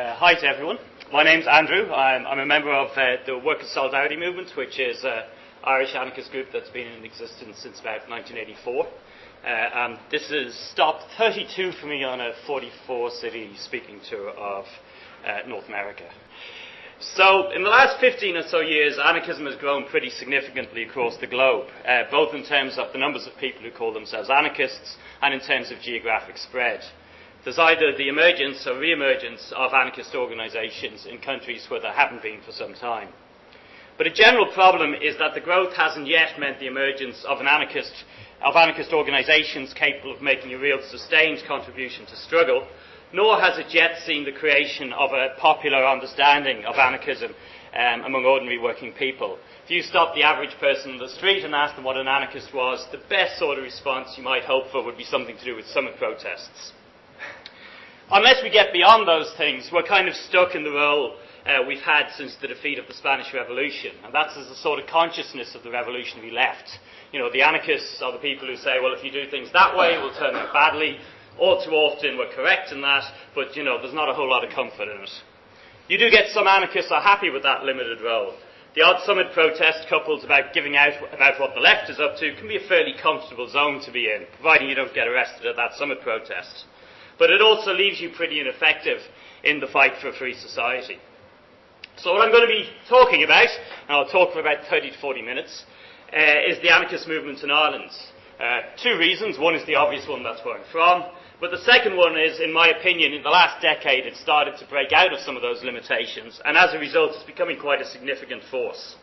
Uh, hi to everyone. My name's Andrew. I'm, I'm a member of uh, the Workers' Solidarity Movement, which is an Irish anarchist group that's been in existence since about 1984. Uh, and this is stop 32 for me on a 44 city speaking tour of uh, North America. So, in the last 15 or so years, anarchism has grown pretty significantly across the globe, uh, both in terms of the numbers of people who call themselves anarchists and in terms of geographic spread. There's either the emergence or re-emergence of anarchist organisations in countries where there haven't been for some time. But a general problem is that the growth hasn't yet meant the emergence of, an anarchist, of anarchist organisations capable of making a real sustained contribution to struggle, nor has it yet seen the creation of a popular understanding of anarchism um, among ordinary working people. If you stop the average person in the street and ask them what an anarchist was, the best sort of response you might hope for would be something to do with summer protests. Unless we get beyond those things, we're kind of stuck in the role uh, we've had since the defeat of the Spanish Revolution, and that's as a sort of consciousness of the revolutionary left. You know, the anarchists are the people who say, well, if you do things that way, it will turn out badly. All too often we're correct in that, but, you know, there's not a whole lot of comfort in it. You do get some anarchists are happy with that limited role. The odd summit protest coupled about giving out about what the left is up to can be a fairly comfortable zone to be in, providing you don't get arrested at that summit protest but it also leaves you pretty ineffective in the fight for a free society. So what I'm going to be talking about, and I'll talk for about 30 to 40 minutes, uh, is the anarchist movement in Ireland. Uh, two reasons. One is the obvious one, that's where I'm from. But the second one is, in my opinion, in the last decade it started to break out of some of those limitations, and as a result it's becoming quite a significant force.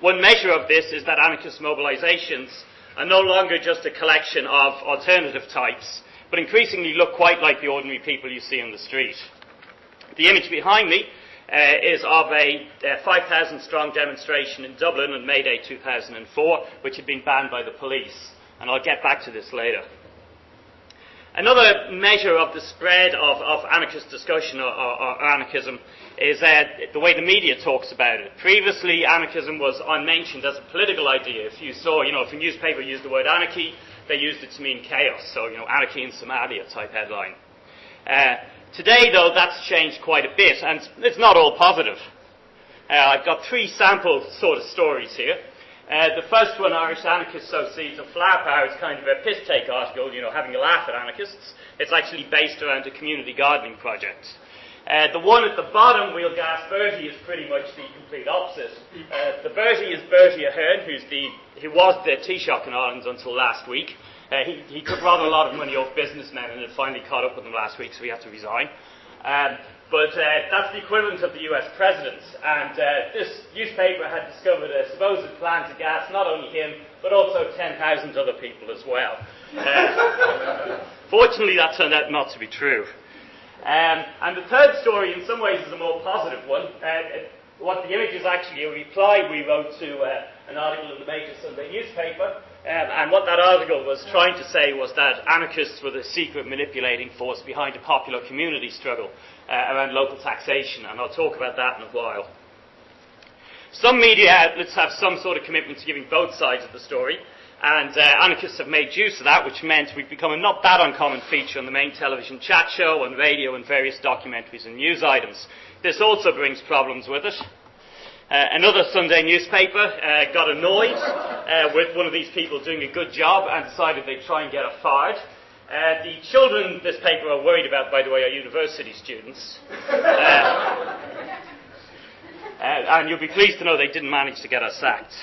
One measure of this is that anarchist mobilizations are no longer just a collection of alternative types, but increasingly look quite like the ordinary people you see on the street. The image behind me uh, is of a uh, 5,000 strong demonstration in Dublin on May Day 2004, which had been banned by the police. And I'll get back to this later. Another measure of the spread of, of anarchist discussion or, or, or anarchism is uh, the way the media talks about it. Previously, anarchism was unmentioned as a political idea. If you saw, you know, if a newspaper used the word anarchy, they used it to mean chaos. So, you know, anarchy in Somalia type headline. Uh, today, though, that's changed quite a bit, and it's not all positive. Uh, I've got three sample sort of stories here. Uh, the first one, Irish Anarchist Associates of Flower Power, is kind of a piss take article, you know, having a laugh at anarchists. It's actually based around a community gardening project. Uh, the one at the bottom, We'll Gas Bertie, is pretty much the complete opposite. Uh, the Bertie is Bertie Ahern, who's the, who was the Taoiseach in Ireland until last week. Uh, he, he, took rather a lot of money off businessmen and it finally caught up with them last week, so he had to resign. Um, but uh, that's the equivalent of the US president. And uh, this newspaper had discovered a supposed plan to gas not only him, but also 10,000 other people as well. Uh, fortunately, that turned out not to be true. Um, and the third story, in some ways, is a more positive one. Uh, what the image is actually a reply we wrote to uh, an article in the major Sunday newspaper. Um, and what that article was trying to say was that anarchists were the secret manipulating force behind a popular community struggle uh, around local taxation. And I'll talk about that in a while. Some media outlets have some sort of commitment to giving both sides of the story. And uh, anarchists have made use of that, which meant we've become a not that uncommon feature on the main television chat show, on radio, and various documentaries and news items. This also brings problems with it. Uh, another Sunday newspaper uh, got annoyed uh, with one of these people doing a good job and decided they'd try and get her fired. Uh, the children this paper are worried about, by the way, are university students. Uh, and you'll be pleased to know they didn't manage to get her sacked.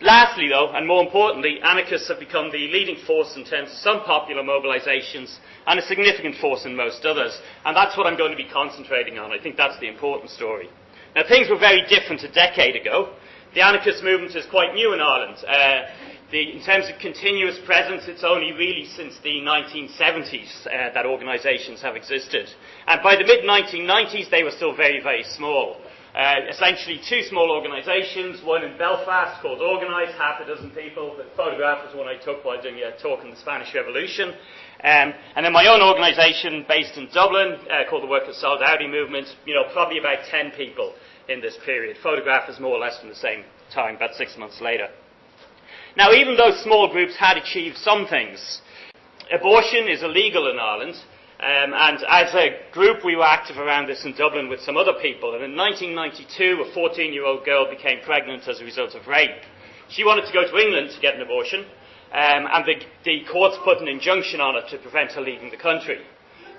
Lastly, though, and more importantly, anarchists have become the leading force in terms of some popular mobilisations and a significant force in most others. And that's what I'm going to be concentrating on. I think that's the important story. Now, things were very different a decade ago. The anarchist movement is quite new in Ireland. Uh, the, in terms of continuous presence, it's only really since the 1970s uh, that organisations have existed. And by the mid 1990s, they were still very, very small. Uh, essentially, two small organisations, one in Belfast called Organise, half a dozen people. The photograph was one I took while doing a talk on the Spanish Revolution. Um, and then my own organisation based in Dublin uh, called the Workers' Solidarity Movement, you know, probably about 10 people in this period. Photograph is more or less from the same time, about six months later. Now, even though small groups had achieved some things, abortion is illegal in Ireland, Um, and as a group, we were active around this in Dublin with some other people. And in 1992, a 14 year old girl became pregnant as a result of rape. She wanted to go to England to get an abortion, um, and the, the, courts put an injunction on her to prevent her leaving the country.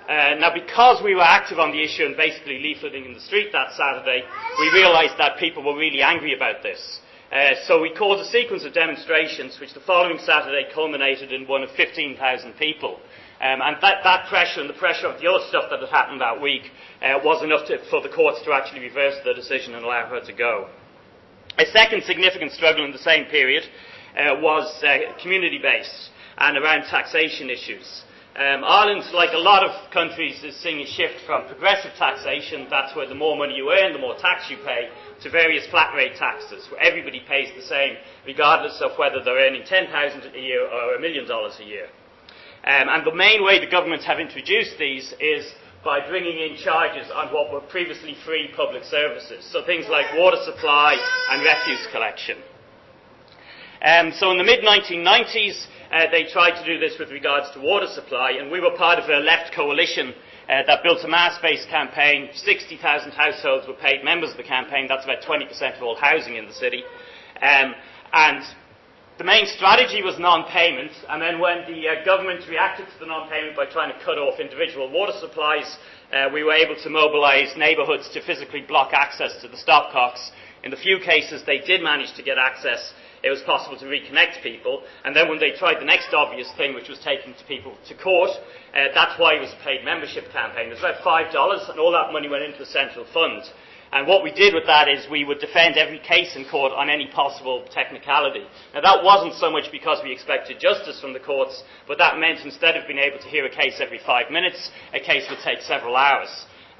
Uh, now, because we were active on the issue and basically leafleting in the street that Saturday, we realised that people were really angry about this. Uh, so we called a sequence of demonstrations, which the following Saturday culminated in one of 15,000 people. Um, and that, that, pressure and the pressure of the other stuff that had happened that week uh, was enough to, for the courts to actually reverse the decision and allow her to go. A second significant struggle in the same period uh, was uh, community based and around taxation issues. Um, Ireland, like a lot of countries, is seeing a shift from progressive taxation, that's where the more money you earn, the more tax you pay, to various flat rate taxes, where everybody pays the same, regardless of whether they're earning 10,000 a year or a million dollars a year. Um, and the main way the government have introduced these is by bringing in charges on what were previously free public services, so things like water supply and refuse collection. Um, so in the mid 1990s, uh, they tried to do this with regards to water supply, and we were part of a left coalition uh, that built a mass-based campaign. 60,000 households were paid members of the campaign. That's about 20% of all housing in the city. Um, and the main strategy was non-payment, and then when the uh, government reacted to the non-payment by trying to cut off individual water supplies, uh, we were able to mobilise neighbourhoods to physically block access to the stopcocks. In the few cases they did manage to get access, it was possible to reconnect people. And then when they tried the next obvious thing, which was taking people to court, uh, that's why it was a paid membership campaign. It was about $5, and all that money went into a central fund. And what we did with that is we would defend every case in court on any possible technicality. Now that wasn't so much because we expected justice from the courts, but that meant instead of being able to hear a case every five minutes, a case would take several hours.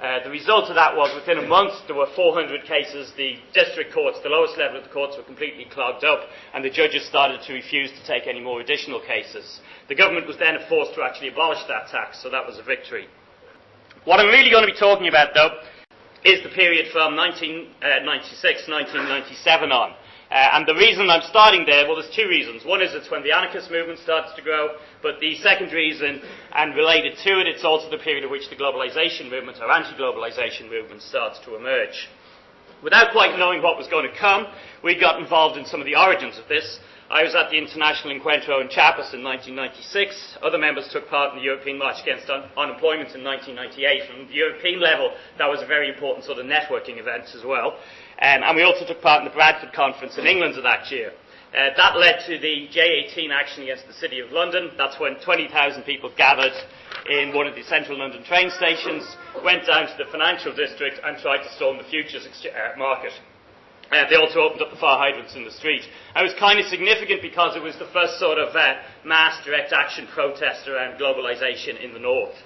Uh, the result of that was within a month there were 400 cases. The district courts, the lowest level of the courts, were completely clogged up, and the judges started to refuse to take any more additional cases. The government was then forced to actually abolish that tax, so that was a victory. What I'm really going to be talking about, though, is the period from 1996, 1997 on. Uh, and the reason I'm starting there, well, there's two reasons. One is it's when the anarchist movement starts to grow, but the second reason, and related to it, it's also the period at which the globalization movement or anti-globalization movement starts to emerge. Without quite knowing what was going to come, we got involved in some of the origins of this, I was at the International Encuentro in Chiapas in 1996. Other members took part in the European March Against Un- Unemployment in 1998. From the European level, that was a very important sort of networking event as well. Um, and we also took part in the Bradford Conference in England of that year. Uh, that led to the J18 action against the City of London. That's when 20,000 people gathered in one of the central London train stations, went down to the financial district and tried to storm the futures uh, market. Uh, they also opened up the fire hydrants in the street. It was kind of significant because it was the first sort of uh, mass direct action protest around globalisation in the north.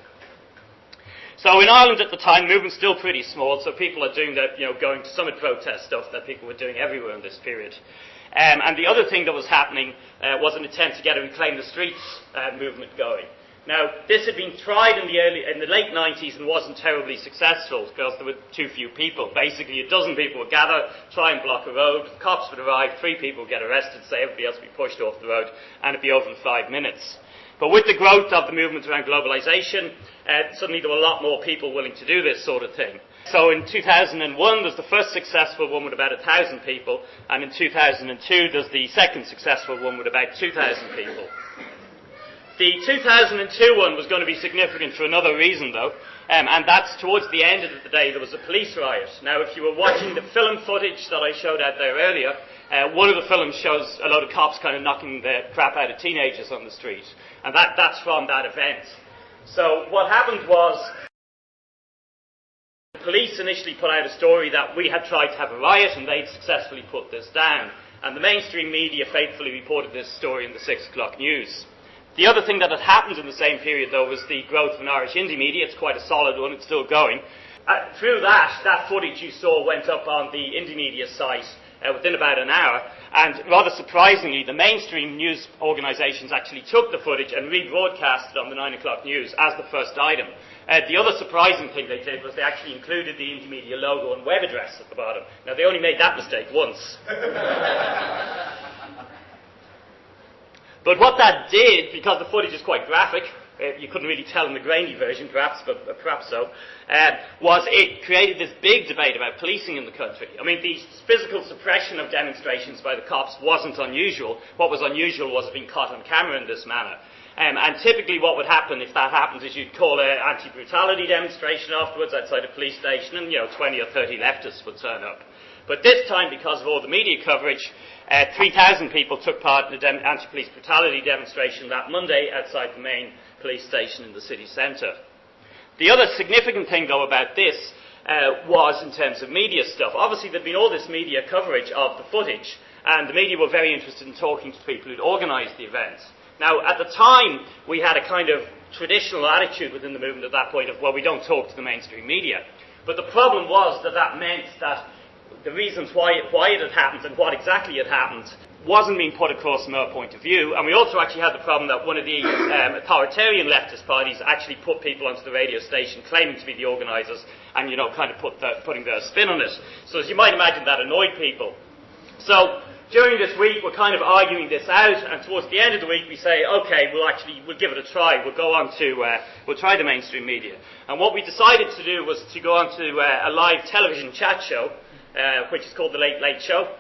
So in Ireland at the time, the movement's still pretty small, so people are doing the, you know, going to summit protest stuff that people were doing everywhere in this period. Um, and the other thing that was happening uh, was an attempt to get a Reclaim the Streets uh, movement going. Now, this had been tried in the, early, in the late 90s and wasn't terribly successful because there were too few people. Basically, a dozen people would gather, try and block a road, the cops would arrive, three people would get arrested, say everybody else would be pushed off the road, and it'd be over in five minutes. But with the growth of the movement around globalization, uh, suddenly there were a lot more people willing to do this sort of thing. So in 2001, there's the first successful one with about 1,000 people, and in 2002, there's the second successful one with about 2,000 people. The 2002 one was going to be significant for another reason, though, um, and that's towards the end of the day there was a police riot. Now, if you were watching the film footage that I showed out there earlier, uh, one of the films shows a load of cops kind of knocking the crap out of teenagers on the street, and that, that's from that event. So what happened was the police initially put out a story that we had tried to have a riot and they'd successfully put this down. And the mainstream media faithfully reported this story in the six o'clock news. The other thing that had happened in the same period, though, was the growth of an Irish Indymedia. It's quite a solid one, it's still going. Uh, through that, that footage you saw went up on the Indymedia site uh, within about an hour, and rather surprisingly, the mainstream news organisations actually took the footage and rebroadcast it on the 9 o'clock news as the first item. Uh, the other surprising thing they did was they actually included the Indymedia logo and web address at the bottom. Now, they only made that mistake once. But what that did, because the footage is quite graphic, uh, you couldn't really tell in the grainy version, perhaps, but uh, perhaps so, uh, was it created this big debate about policing in the country. I mean, the physical suppression of demonstrations by the cops wasn't unusual. What was unusual was it being caught on camera in this manner. Um, and typically, what would happen if that happens is you'd call an anti-brutality demonstration afterwards outside a police station, and you know 20 or 30 leftists would turn up. But this time, because of all the media coverage, uh, 3,000 people took part in the dem- anti-police brutality demonstration that Monday outside the main police station in the city centre. The other significant thing, though, about this uh, was in terms of media stuff. Obviously, there'd been all this media coverage of the footage, and the media were very interested in talking to people who'd organised the event. Now, at the time, we had a kind of traditional attitude within the movement at that point of, well, we don't talk to the mainstream media. But the problem was that that meant that the reasons why it, why it had happened and what exactly had happened wasn't being put across from our point of view. And we also actually had the problem that one of the um, authoritarian leftist parties actually put people onto the radio station claiming to be the organisers and, you know, kind of put the, putting their spin on it. So as you might imagine, that annoyed people. So during this week, we're kind of arguing this out, and towards the end of the week, we say, okay, we'll actually we'll give it a try. We'll go on to uh, we'll try the mainstream media. And what we decided to do was to go on to uh, a live television chat show uh, which is called The Late Late Show.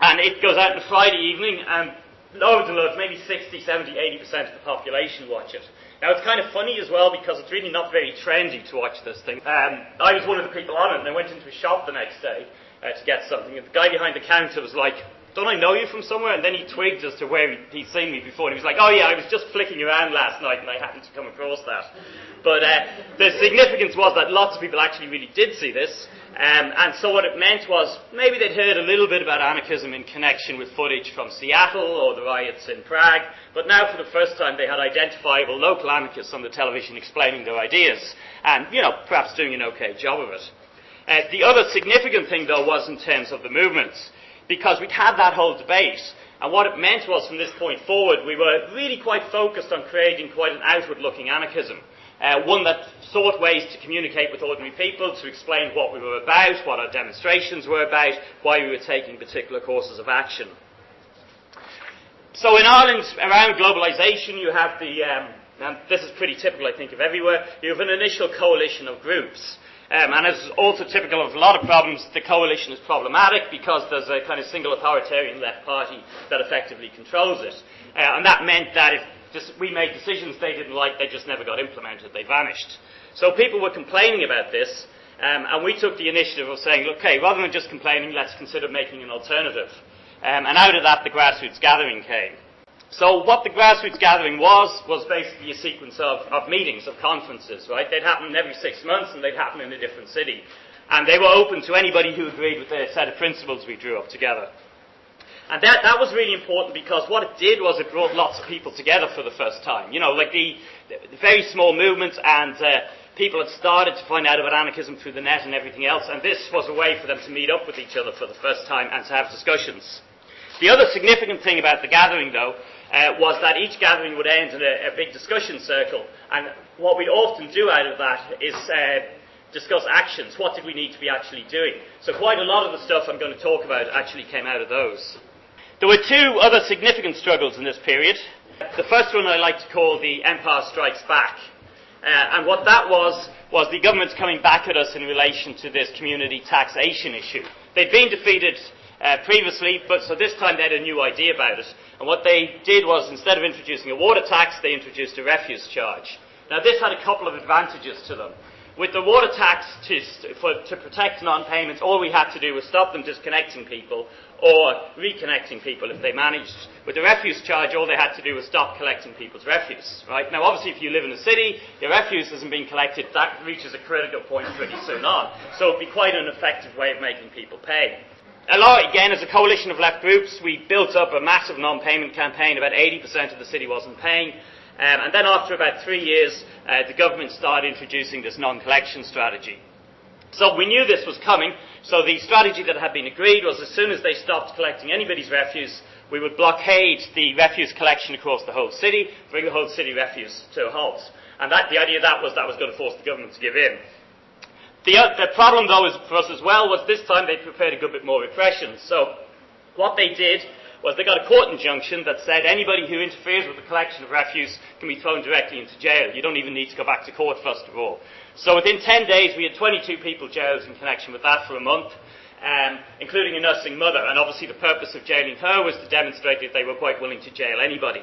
And it goes out on Friday evening, and loads and loads, maybe 60, 70, 80% of the population watch it. Now, it's kind of funny as well because it's really not very trendy to watch this thing. Um, I was one of the people on it, and I went into a shop the next day uh, to get something, and the guy behind the counter was like, don't I know you from somewhere? And then he twigged as to where he'd seen me before. And he was like, oh yeah, I was just flicking around last night and I happened to come across that. But uh, the significance was that lots of people actually really did see this. Um, and so what it meant was maybe they'd heard a little bit about anarchism in connection with footage from Seattle or the riots in Prague, but now for the first time they had identifiable local anarchists on the television explaining their ideas and, you know, perhaps doing an okay job of it. Uh, the other significant thing, though, was in terms of the movements, because we'd had that whole debate, and what it meant was from this point forward, we were really quite focused on creating quite an outward looking anarchism uh, one that sought ways to communicate with ordinary people, to explain what we were about, what our demonstrations were about, why we were taking particular courses of action. So in Ireland, around globalisation, you have the, um, and this is pretty typical, I think, of everywhere, you have an initial coalition of groups. Um, and as also typical of a lot of problems, the coalition is problematic because there's a kind of single authoritarian left party that effectively controls it. Uh, and that meant that if we made decisions they didn't like, they just never got implemented, they vanished. So people were complaining about this, um, and we took the initiative of saying, okay, rather than just complaining, let's consider making an alternative. Um, and out of that, the grassroots gathering came. So what the grassroots gathering was, was basically a sequence of, of meetings, of conferences, right? They'd happen every six months and they'd happen in a different city. And they were open to anybody who agreed with the set of principles we drew up together. And that, that was really important because what it did was it brought lots of people together for the first time. You know, like the, the very small movements and uh, people had started to find out about anarchism through the net and everything else, and this was a way for them to meet up with each other for the first time and to have discussions. The other significant thing about the gathering, though, uh, was that each gathering would end in a, a, big discussion circle, and what we often do out of that is uh, discuss actions. What did we need to be actually doing? So quite a lot of the stuff I'm going to talk about actually came out of those. There were two other significant struggles in this period. The first one I like to call the Empire Strikes Back. Uh, and what that was, was the government's coming back at us in relation to this community taxation issue. They'd been defeated uh, previously, but so this time they had a new idea about it. And what they did was, instead of introducing a water tax, they introduced a refuse charge. Now, this had a couple of advantages to them. With the water tax to, for, to protect non-payments, all we had to do was stop them disconnecting people or reconnecting people if they managed. With the refuse charge, all they had to do was stop collecting people's refuse. Right now, obviously, if you live in a city, your refuse isn't being collected. That reaches a critical point pretty soon on. So it'd be quite an effective way of making people pay. A lot, again, as a coalition of left groups, we built up a massive non-payment campaign. About 80% of the city wasn't paying. Um, and then after about three years, uh, the government started introducing this non-collection strategy. So we knew this was coming, so the strategy that had been agreed was as soon as they stopped collecting anybody's refuse, we would blockade the refuse collection across the whole city, bring the whole city refuse to a halt. And that, the idea of that was that was going to force the government to give in. The, uh, the problem, though, is, for us as well was this time they prepared a good bit more repression. So what they did was they got a court injunction that said anybody who interferes with the collection of refuse can be thrown directly into jail. You don't even need to go back to court, first of all. So within 10 days, we had 22 people jailed in connection with that for a month. Um, including a nursing mother, and obviously the purpose of jailing her was to demonstrate that they were quite willing to jail anybody.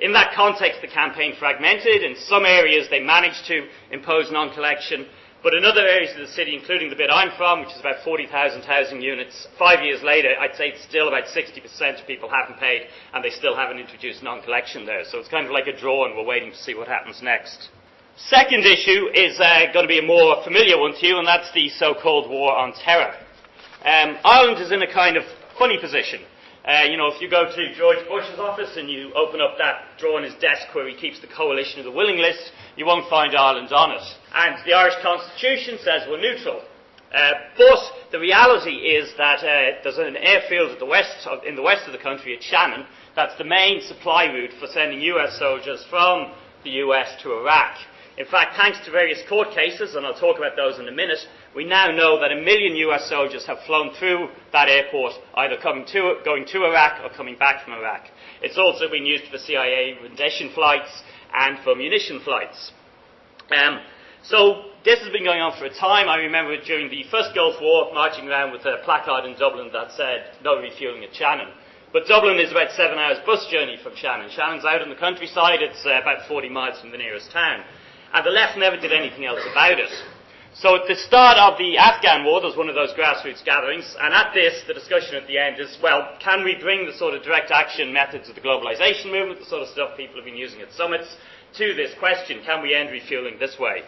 In that context, the campaign fragmented. In some areas, they managed to impose non-collection, but in other areas of the city, including the bit I'm from, which is about 40,000 housing units, five years later, I'd say it's still about 60% of people haven't paid, and they still haven't introduced non-collection there. So it's kind of like a draw, and we're waiting to see what happens next. Second issue is uh, going to be a more familiar one to you, and that's the so-called war on terror. Um, Ireland is in a kind of funny position. Uh, you know, if you go to George Bush's office and you open up that drawer in his desk where he keeps the coalition of the willing list, you won't find Ireland on it. And the Irish Constitution says we're neutral. Uh, but the reality is that uh, there's an airfield the west of, in the west of the country at Shannon that's the main supply route for sending US soldiers from the US to Iraq. In fact, thanks to various court cases, and I'll talk about those in a minute, we now know that a million US soldiers have flown through that airport, either coming to, going to Iraq or coming back from Iraq. It's also been used for CIA rendition flights and for munition flights. Um, so this has been going on for a time. I remember during the first Gulf War marching around with a placard in Dublin that said no refueling at Shannon. But Dublin is about seven hours bus journey from Shannon. Shannon's out in the countryside. It's uh, about 40 miles from the nearest town. And the left never did anything else about it. So at the start of the Afghan war, there was one of those grassroots gatherings, and at this, the discussion at the end is, well, can we bring the sort of direct action methods of the globalization movement, the sort of stuff people have been using at summits, to this question, can we end refueling this way?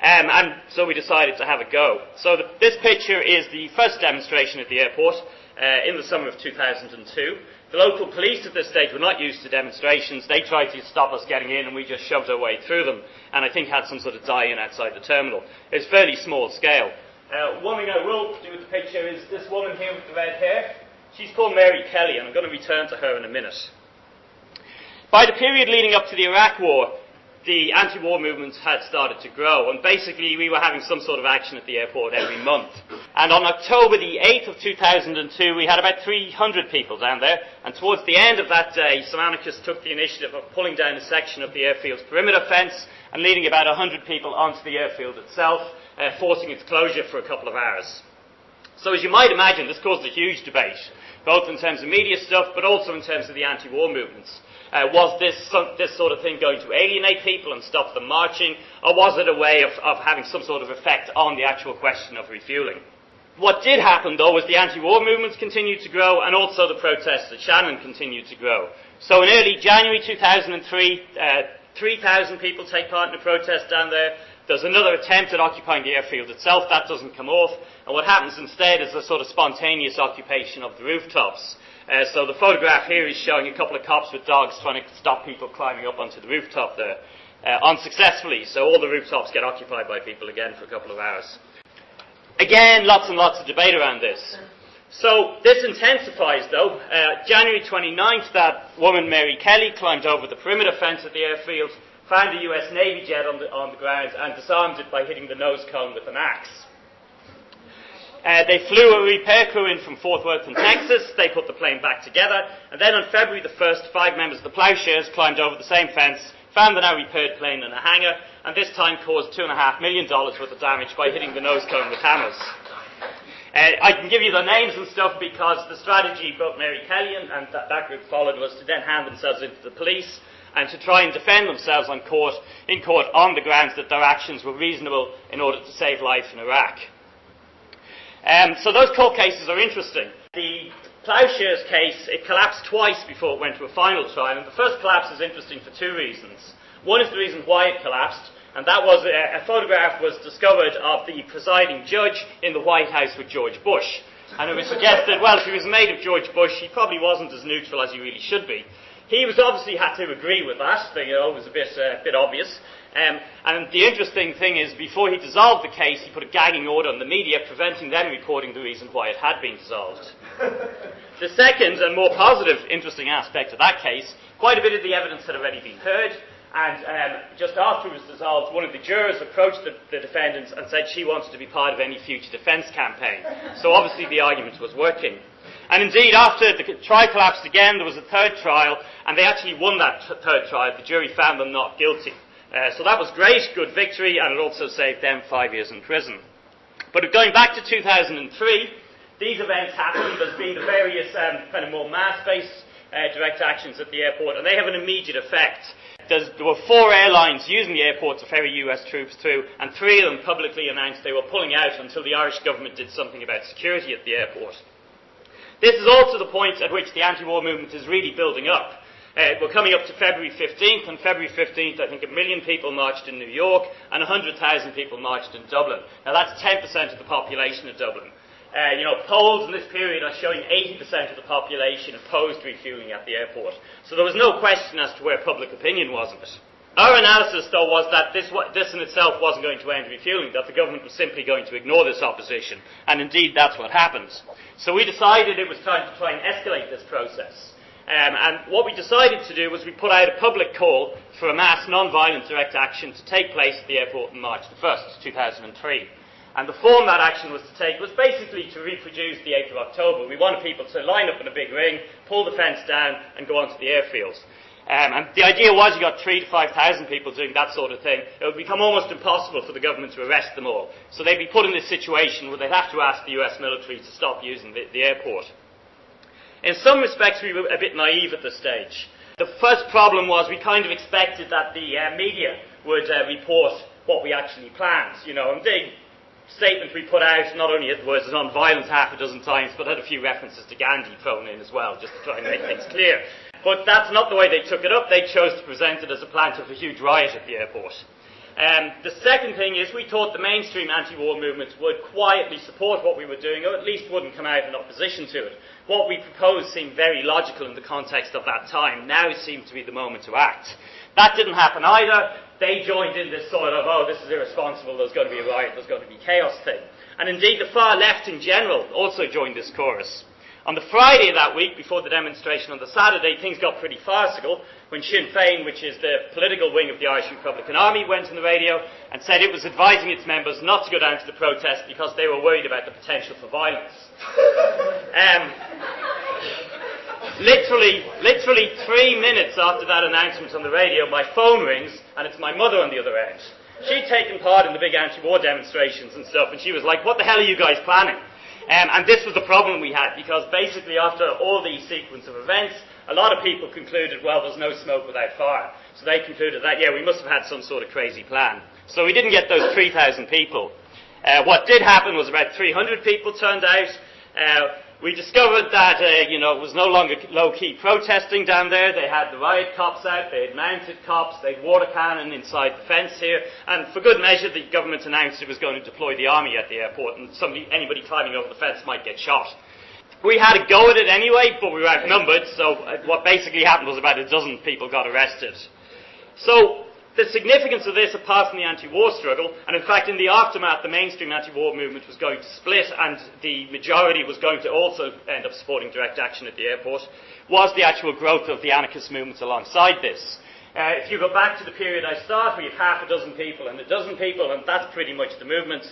Um, and so we decided to have a go. So the, this picture is the first demonstration at the airport uh, in the summer of 2002. The local police at this stage were not used to demonstrations. They tried to stop us getting in and we just shoved our way through them and I think had some sort of die-in outside the terminal. It's fairly small scale. Uh, one thing I will do with the picture is this woman here with the red hair. She's called Mary Kelly and I'm going to return to her in a minute. By the period leading up to the Iraq War, the anti-war movements had started to grow, and basically we were having some sort of action at the airport every month. And on October the 8th of 2002, we had about 300 people down there, and towards the end of that day, some anarchists took the initiative of pulling down a section of the airfield's perimeter fence and leading about 100 people onto the airfield itself, uh, forcing its closure for a couple of hours. So as you might imagine, this caused a huge debate, both in terms of media stuff, but also in terms of the anti-war movements. Uh, was this, this sort of thing going to alienate people and stop them marching, or was it a way of, of having some sort of effect on the actual question of refueling? What did happen, though, was the anti-war movements continued to grow, and also the protests at Shannon continued to grow. So in early January 2003, uh, 3,000 people take part in a protest down there. There's another attempt at occupying the airfield itself. That doesn't come off. And what happens instead is a sort of spontaneous occupation of the rooftops. Uh, so the photograph here is showing a couple of cops with dogs trying to stop people climbing up onto the rooftop there. Uh, unsuccessfully, so all the rooftops get occupied by people again for a couple of hours. Again, lots and lots of debate around this. So this intensifies though. Uh, January 29th, that woman Mary Kelly climbed over the perimeter fence at the airfield, found a US Navy jet on the, on the ground and disarmed it by hitting the nose cone with an axe. Uh, they flew a repair crew in from Fort Worth in Texas. They put the plane back together. And then on February the 1st, five members of the Ploughshares climbed over the same fence, found the now repaired plane in a hangar, and this time caused $2.5 million worth of damage by hitting the nose cone with hammers. Uh, I can give you the names and stuff because the strategy both Mary Kelly and, and that, that group followed was to then hand themselves into the police and to try and defend themselves court, in court on the grounds that their actions were reasonable in order to save life in Iraq. Um, so those court cases are interesting. The Ploughshares case, it collapsed twice before it went to a final trial, and the first collapse is interesting for two reasons. One is the reason why it collapsed, and that was a, a photograph was discovered of the presiding judge in the White House with George Bush. And it was suggested, well, if he was made of George Bush, he probably wasn't as neutral as he really should be. He was obviously had to agree with that. You know, it was a bit, uh, bit obvious. Um, and the interesting thing is, before he dissolved the case, he put a gagging order on the media, preventing them reporting the reason why it had been dissolved. the second and more positive, interesting aspect of that case, quite a bit of the evidence had already been heard, and um, just after it was dissolved, one of the jurors approached the, the defendants and said she wanted to be part of any future defence campaign. So obviously the argument was working. And indeed, after the trial collapsed again, there was a third trial, and they actually won that t- third trial. The jury found them not guilty. Uh, so that was great, good victory, and it also saved them five years in prison. But going back to 2003, these events happened. There's been the various um, kind of more mass-based uh, direct actions at the airport, and they have an immediate effect. There's, there were four airlines using the airport to ferry US troops through, and three of them publicly announced they were pulling out until the Irish government did something about security at the airport. This is also the point at which the anti-war movement is really building up. Uh, we're coming up to February 15th. On February 15th, I think a million people marched in New York and 100,000 people marched in Dublin. Now that's 10% of the population of Dublin. Uh, you know, polls in this period are showing 80% of the population opposed to refueling at the airport. So there was no question as to where public opinion was on it. Our analysis, though, was that this, this in itself wasn't going to end refueling, that the government was simply going to ignore this opposition. And indeed, that's what happened. So we decided it was time to try and escalate this process. Um, and what we decided to do was we put out a public call for a mass non-violent direct action to take place at the airport on March the 1st, 2003. And the form that action was to take was basically to reproduce the 8th of October. We wanted people to line up in a big ring, pull the fence down, and go onto the airfields. Um, and the idea was you got three to five thousand people doing that sort of thing. It would become almost impossible for the government to arrest them all. So they'd be put in this situation where they'd have to ask the US military to stop using the, the airport. In some respects, we were a bit naive at this stage. The first problem was we kind of expected that the uh, media would uh, report what we actually planned. You know, and they statement we put out not only was on violence half a dozen times, but had a few references to Gandhi thrown in as well, just to try and make things clear. But that's not the way they took it up. They chose to present it as a plan of a huge riot at the airport. Um, the second thing is we thought the mainstream anti-war movement would quietly support what we were doing, or at least wouldn't come out in opposition to it. What we proposed seemed very logical in the context of that time. Now seemed to be the moment to act. That didn't happen either they joined in this sort of, oh, this is irresponsible, there's going to be a riot, there's going to be chaos thing. And indeed, the far left in general also joined this chorus. On the Friday of that week, before the demonstration on the Saturday, things got pretty farcical when Sinn Féin, which is the political wing of the Irish Republican Army, went on the radio and said it was advising its members not to go down to the protest because they were worried about the potential for violence. um, literally, literally three minutes after that announcement on the radio, my phone rings, and it's my mother on the other end. She'd taken part in the big anti-war demonstrations and stuff, and she was like, what the hell are you guys planning? Um, and this was the problem we had, because basically after all these sequence of events, a lot of people concluded, well, there's no smoke without fire. So they concluded that, yeah, we must have had some sort of crazy plan. So we didn't get those 3,000 people. Uh, what did happen was about 300 people turned out. Uh, we discovered that, uh, you know, it was no longer low-key protesting down there. They had the riot cops out, they had mounted cops, they had water cannon inside the fence here, and for good measure, the government announced it was going to deploy the army at the airport, and somebody, anybody climbing over the fence might get shot. We had a go at it anyway, but we were outnumbered, so uh, what basically happened was about a dozen people got arrested. So, the significance of this, apart from the anti-war struggle, and in fact in the aftermath, the mainstream anti-war movement was going to split, and the majority was going to also end up supporting direct action at the airport, was the actual growth of the anarchist movements alongside this. Uh, if you go back to the period I started, we have half a dozen people and a dozen people, and that's pretty much the movement.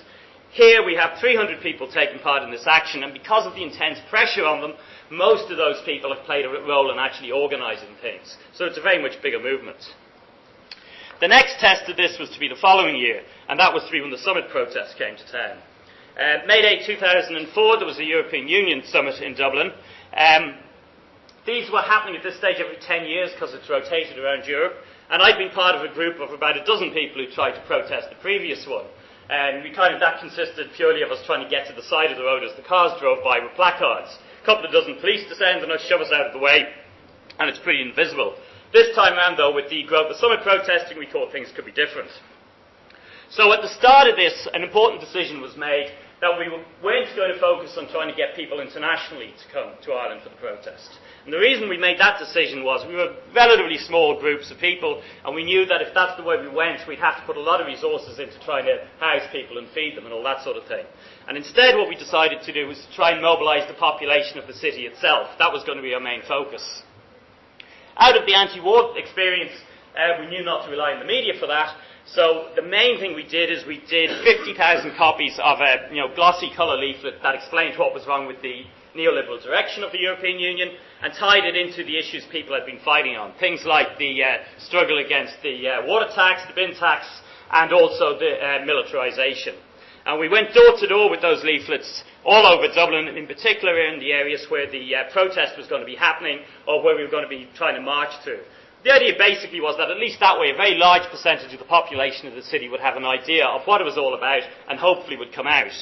Here we have 300 people taking part in this action, and because of the intense pressure on them, most of those people have played a role in actually organising things. So it's a very much bigger movement. The next test of this was to be the following year, and that was to be when the summit protests came to town. Uh, May Day 2004, there was a European Union summit in Dublin. Um, these were happening at this stage every 10 years because it's rotated around Europe, and I'd been part of a group of about a dozen people who tried to protest the previous one. And we kind of, that consisted purely of us trying to get to the side of the road as the cars drove by with placards. A couple of dozen police descend and shove us out of the way, and it's pretty invisible. This time around, though, with the growth of summer protesting, we thought things could be different. So at the start of this, an important decision was made that we weren't going to focus on trying to get people internationally to come to Ireland for the protest. And the reason we made that decision was we were relatively small groups of people, and we knew that if that's the way we went, we'd have to put a lot of resources into trying to house people and feed them and all that sort of thing. And instead, what we decided to do was to try and mobilise the population of the city itself. That was going to be our main focus. Out of the anti-war experience, uh, we knew not to rely on the media for that. So the main thing we did is we did 50,000 copies of a you know, glossy colour leaflet that explained what was wrong with the neoliberal direction of the European Union and tied it into the issues people had been fighting on. Things like the uh, struggle against the uh, water tax, the bin tax, and also the uh, militarisation. And we went door to door with those leaflets all over Dublin, in particular in the areas where the uh, protest was going to be happening or where we were going to be trying to march through. The idea basically was that at least that way a very large percentage of the population of the city would have an idea of what it was all about and hopefully would come out.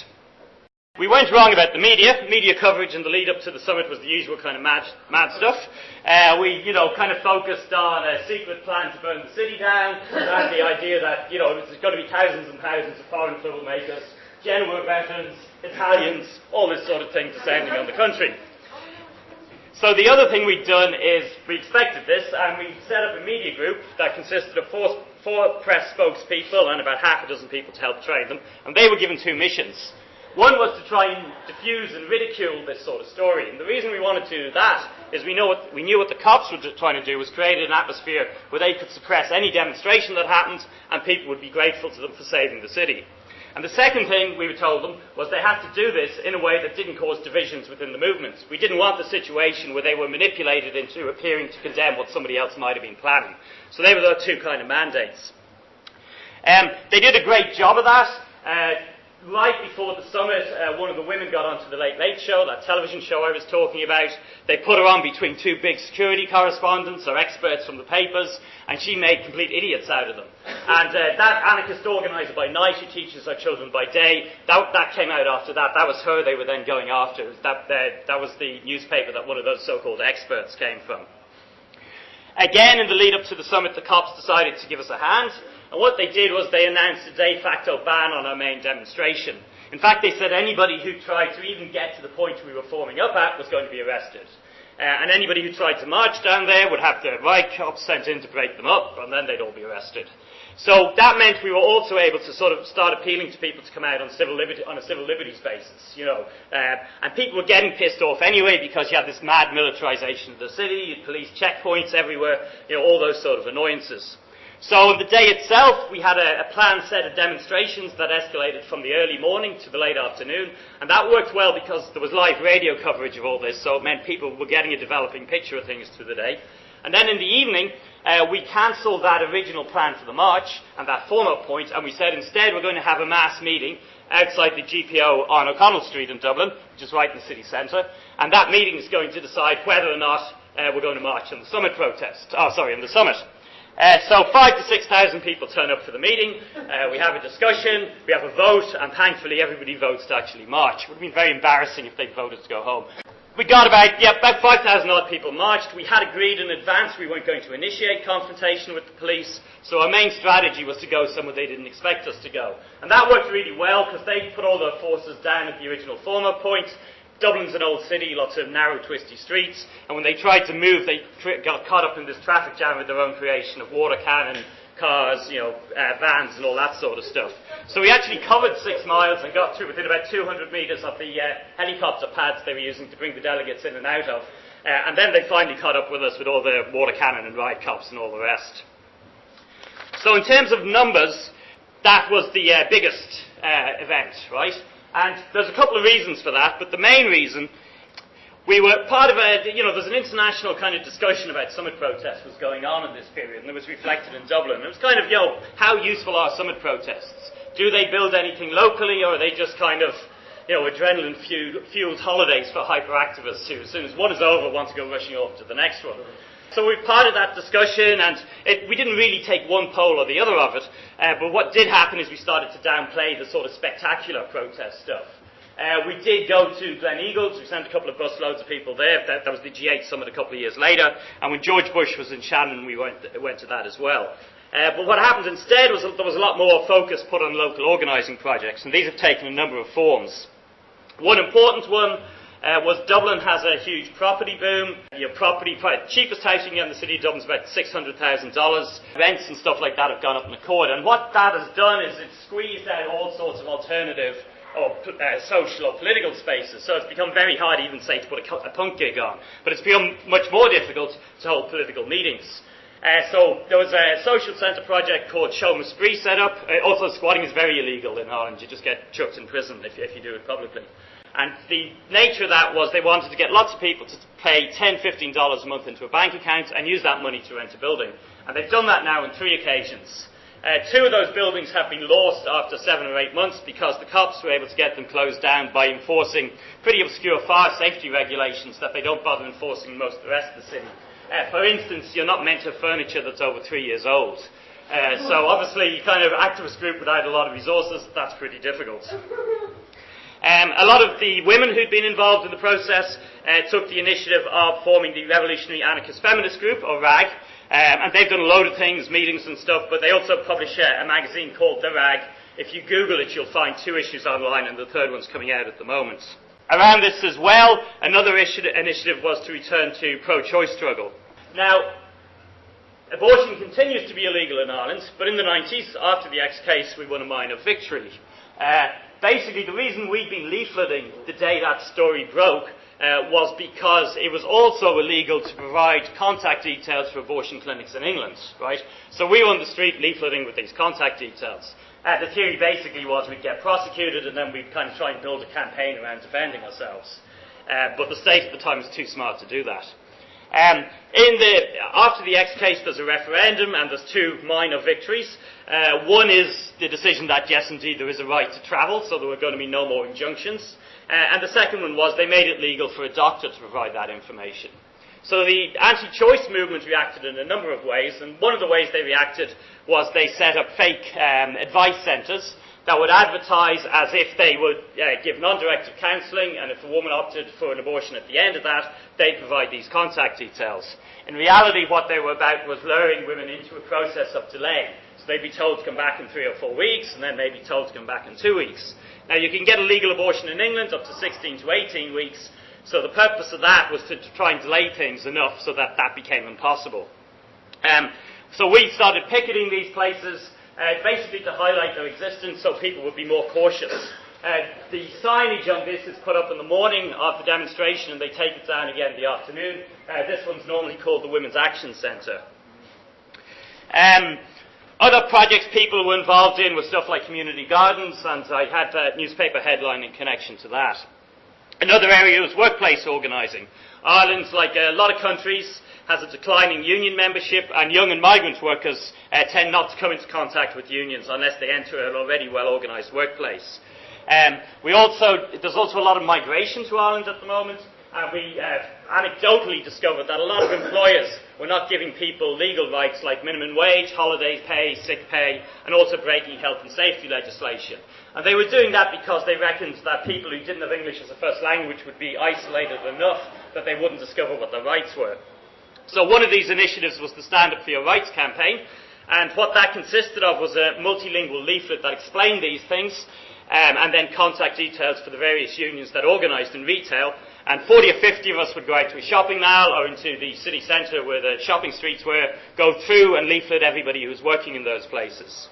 We went wrong about the media. Media coverage in the lead up to the summit was the usual kind of mad, mad stuff. Uh, we, you know, kind of focused on a secret plan to burn the city down and the idea that, you know, there's going to be thousands and thousands of foreign troublemakers, Genoa veterans, Italians, all this sort of thing descending on the country. So the other thing we'd done is we expected this and we set up a media group that consisted of four, four press spokespeople and about half a dozen people to help train them. And they were given two missions. One was to try and diffuse and ridicule this sort of story. And the reason we wanted to do that is we, know what, we knew what the cops were trying to do was create an atmosphere where they could suppress any demonstration that happened and people would be grateful to them for saving the city. And the second thing we were told them was they had to do this in a way that didn't cause divisions within the movements. We didn't want the situation where they were manipulated into appearing to condemn what somebody else might have been planning. So they were the two kind of mandates. Um, they did a great job of that. Uh, right before the summit, uh, one of the women got onto the Late Late Show, that television show I was talking about. They put her on between two big security correspondents or experts from the papers, and she made complete idiots out of them. And uh, that anarchist organizer by night who teaches our children by day, that, that came out after that. That was her they were then going after. That, uh, that was the newspaper that one of those so-called experts came from. Again, in the lead up to the summit, the cops decided to give us a hand. And what they did was they announced a de facto ban on our main demonstration. In fact, they said anybody who tried to even get to the point we were forming up at was going to be arrested. Uh, and anybody who tried to march down there would have the riot cops sent in to break them up, and then they'd all be arrested. So that meant we were also able to sort of start appealing to people to come out on, civil liberty, on a civil liberties basis, you know. Uh, and people were getting pissed off anyway because you had this mad militarisation of the city, police checkpoints everywhere, you know, all those sort of annoyances. So the day itself, we had a, a, planned set of demonstrations that escalated from the early morning to the late afternoon, and that worked well because there was live radio coverage of all this, so it meant people were getting a developing picture of things through the day. And then in the evening, uh, we cancelled that original plan for the march and that form-up point, and we said instead we're going to have a mass meeting outside the GPO on O'Connell Street in Dublin, which is right in the city centre, and that meeting is going to decide whether or not uh, we're going to march on the summit protest. Oh, sorry, on the summit. Uh, so five to six thousand people turn up for the meeting. Uh, we have a discussion, we have a vote, and thankfully everybody votes to actually march. It would have been very embarrassing if they voted to go home. We got about, yeah, about 5,000 odd people marched. We had agreed in advance we weren't going to initiate confrontation with the police, so our main strategy was to go somewhere they didn't expect us to go. And that worked really well because they put all their forces down at the original former point. Dublin's an old city, lots of narrow, twisty streets, and when they tried to move, they got caught up in this traffic jam with their own creation of water cannon, cars, you know, uh, vans, and all that sort of stuff. So we actually covered six miles and got through within about 200 metres of the uh, helicopter pads they were using to bring the delegates in and out of. Uh, and then they finally caught up with us with all the water cannon and riot cops and all the rest. So in terms of numbers, that was the uh, biggest uh, event, right? And there's a couple of reasons for that, but the main reason we were part of a, you know, there's an international kind of discussion about summit protests was going on in this period, and it was reflected in Dublin. It was kind of, you know, how useful are summit protests? Do they build anything locally, or are they just kind of, you know, adrenaline fueled holidays for hyperactivists who, as soon as one is over, want to go rushing off to the next one? So we're part of that discussion, and it, we didn't really take one pole or the other of it. Uh, but what did happen is we started to downplay the sort of spectacular protest stuff. Uh, we did go to Gleneagles. We sent a couple of busloads of people there. That, that, was the G8 summit a couple of years later. And when George Bush was in Shannon, we went, went to that as well. Uh, but what happened instead was there was a lot more focus put on local organising projects, and these have taken a number of forms. One important one uh, was Dublin has a huge property boom. Your property, cheapest house you can get in the city of Dublin is about $600,000. Rents and stuff like that have gone up in accord. And what that has done is it's squeezed out all sorts of alternative or uh, social or political spaces. So it's become very hard even say to put a, a punk gig on. But it's become much more difficult to hold political meetings. Uh, so there was a social centre project called Seomra Spraoi set up. Uh, also, squatting is very illegal in Ireland. You just get chucked in prison if, if you do it publicly. And the nature of that was they wanted to get lots of people to pay $10, $15 a month into a bank account and use that money to rent a building. And they've done that now on three occasions. Uh, two of those buildings have been lost after seven or eight months because the cops were able to get them closed down by enforcing pretty obscure fire safety regulations that they don't bother enforcing in most of the rest of the city. Uh, for instance, you're not meant to have furniture that's over three years old. Uh, so obviously, kind of activist group without a lot of resources, that's pretty difficult. Um, a lot of the women who'd been involved in the process uh, took the initiative of forming the Revolutionary Anarchist Feminist Group, or RAG, um, and they've done a load of things, meetings and stuff, but they also publish a, a magazine called The Rag. If you Google it, you'll find two issues online, and the third one's coming out at the moment. Around this as well, another initiative was to return to pro-choice struggle. Now, abortion continues to be illegal in Ireland, but in the 90s, after the X case, we won a minor victory. Uh, basically, the reason we'd been leafleting the day that story broke uh, was because it was also illegal to provide contact details for abortion clinics in England, right? So we were on the street leafleting with these contact details. Uh, the theory basically was we'd get prosecuted and then we'd kind of try and build a campaign around defending ourselves. Uh, but the state at the time was too smart to do that. Um, the, after the X case, there's a referendum and there's two minor victories. Uh, one is the decision that yes, indeed, there is a right to travel, so there were going to be no more injunctions. Uh, and the second one was they made it legal for a doctor to provide that information. So the anti-choice movement reacted in a number of ways, and one of the ways they reacted was they set up fake um, advice centres that would advertise as if they would uh, give non-directive counselling, and if a woman opted for an abortion at the end of that, they'd provide these contact details. In reality, what they were about was luring women into a process of delay. So they'd be told to come back in three or four weeks, and then they'd be told to come back in two weeks. Now, you can get a legal abortion in England up to 16 to 18 weeks, so the purpose of that was to, try and delay things enough so that that became impossible. Um, so we started picketing these places uh, basically to highlight their existence so people would be more cautious. Uh, the signage on this is put up in the morning of the demonstration and they take it down again in the afternoon. Uh, this one's normally called the Women's Action Centre. Um, other projects people were involved in were stuff like community gardens, and I had a newspaper headline in connection to that. Another area was workplace organising. Ireland, like a lot of countries, has a declining union membership, and young and migrant workers uh, tend not to come into contact with unions unless they enter an already well organised workplace. Um, we also, there's also a lot of migration to Ireland at the moment, and we uh, anecdotally discovered that a lot of employers were not giving people legal rights like minimum wage, holiday pay, sick pay, and also breaking health and safety legislation. And they were doing that because they reckoned that people who didn't have English as a first language would be isolated enough that they wouldn't discover what their rights were. So one of these initiatives was the Stand Up for Your Rights campaign, and what that consisted of was a multilingual leaflet that explained these things, um, and then contact details for the various unions that organised in retail, and 40 or 50 of us would go out to a shopping mall or into the city centre where the shopping streets were, go through and leaflet everybody who was working in those places.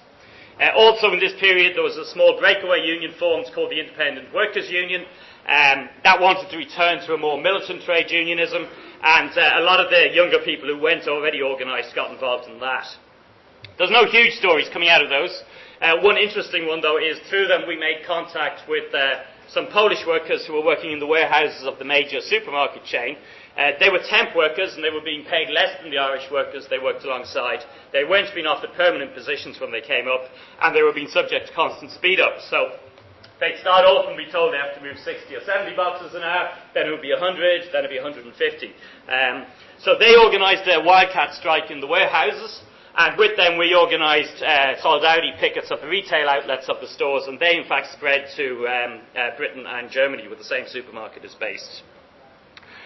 Uh, also in this period there was a small breakaway union formed called the Independent Workers Union um, that wanted to return to a more militant trade unionism and uh, a lot of the younger people who went already organised got involved in that. There's no huge stories coming out of those. Uh, one interesting one though is through them we made contact with uh, some Polish workers who were working in the warehouses of the major supermarket chain. Uh, they were temp workers and they were being paid less than the Irish workers they worked alongside. They weren't being offered permanent positions when they came up and they were being subject to constant speed ups. So they'd start off and be told they have to move 60 or 70 boxes an hour, then it would be 100, then it would be 150. Um, so they organised a wildcat strike in the warehouses and with them, we organised uh, solidarity pickets of the retail outlets of the stores, and they in fact spread to um, uh, Britain and Germany, where the same supermarket is based.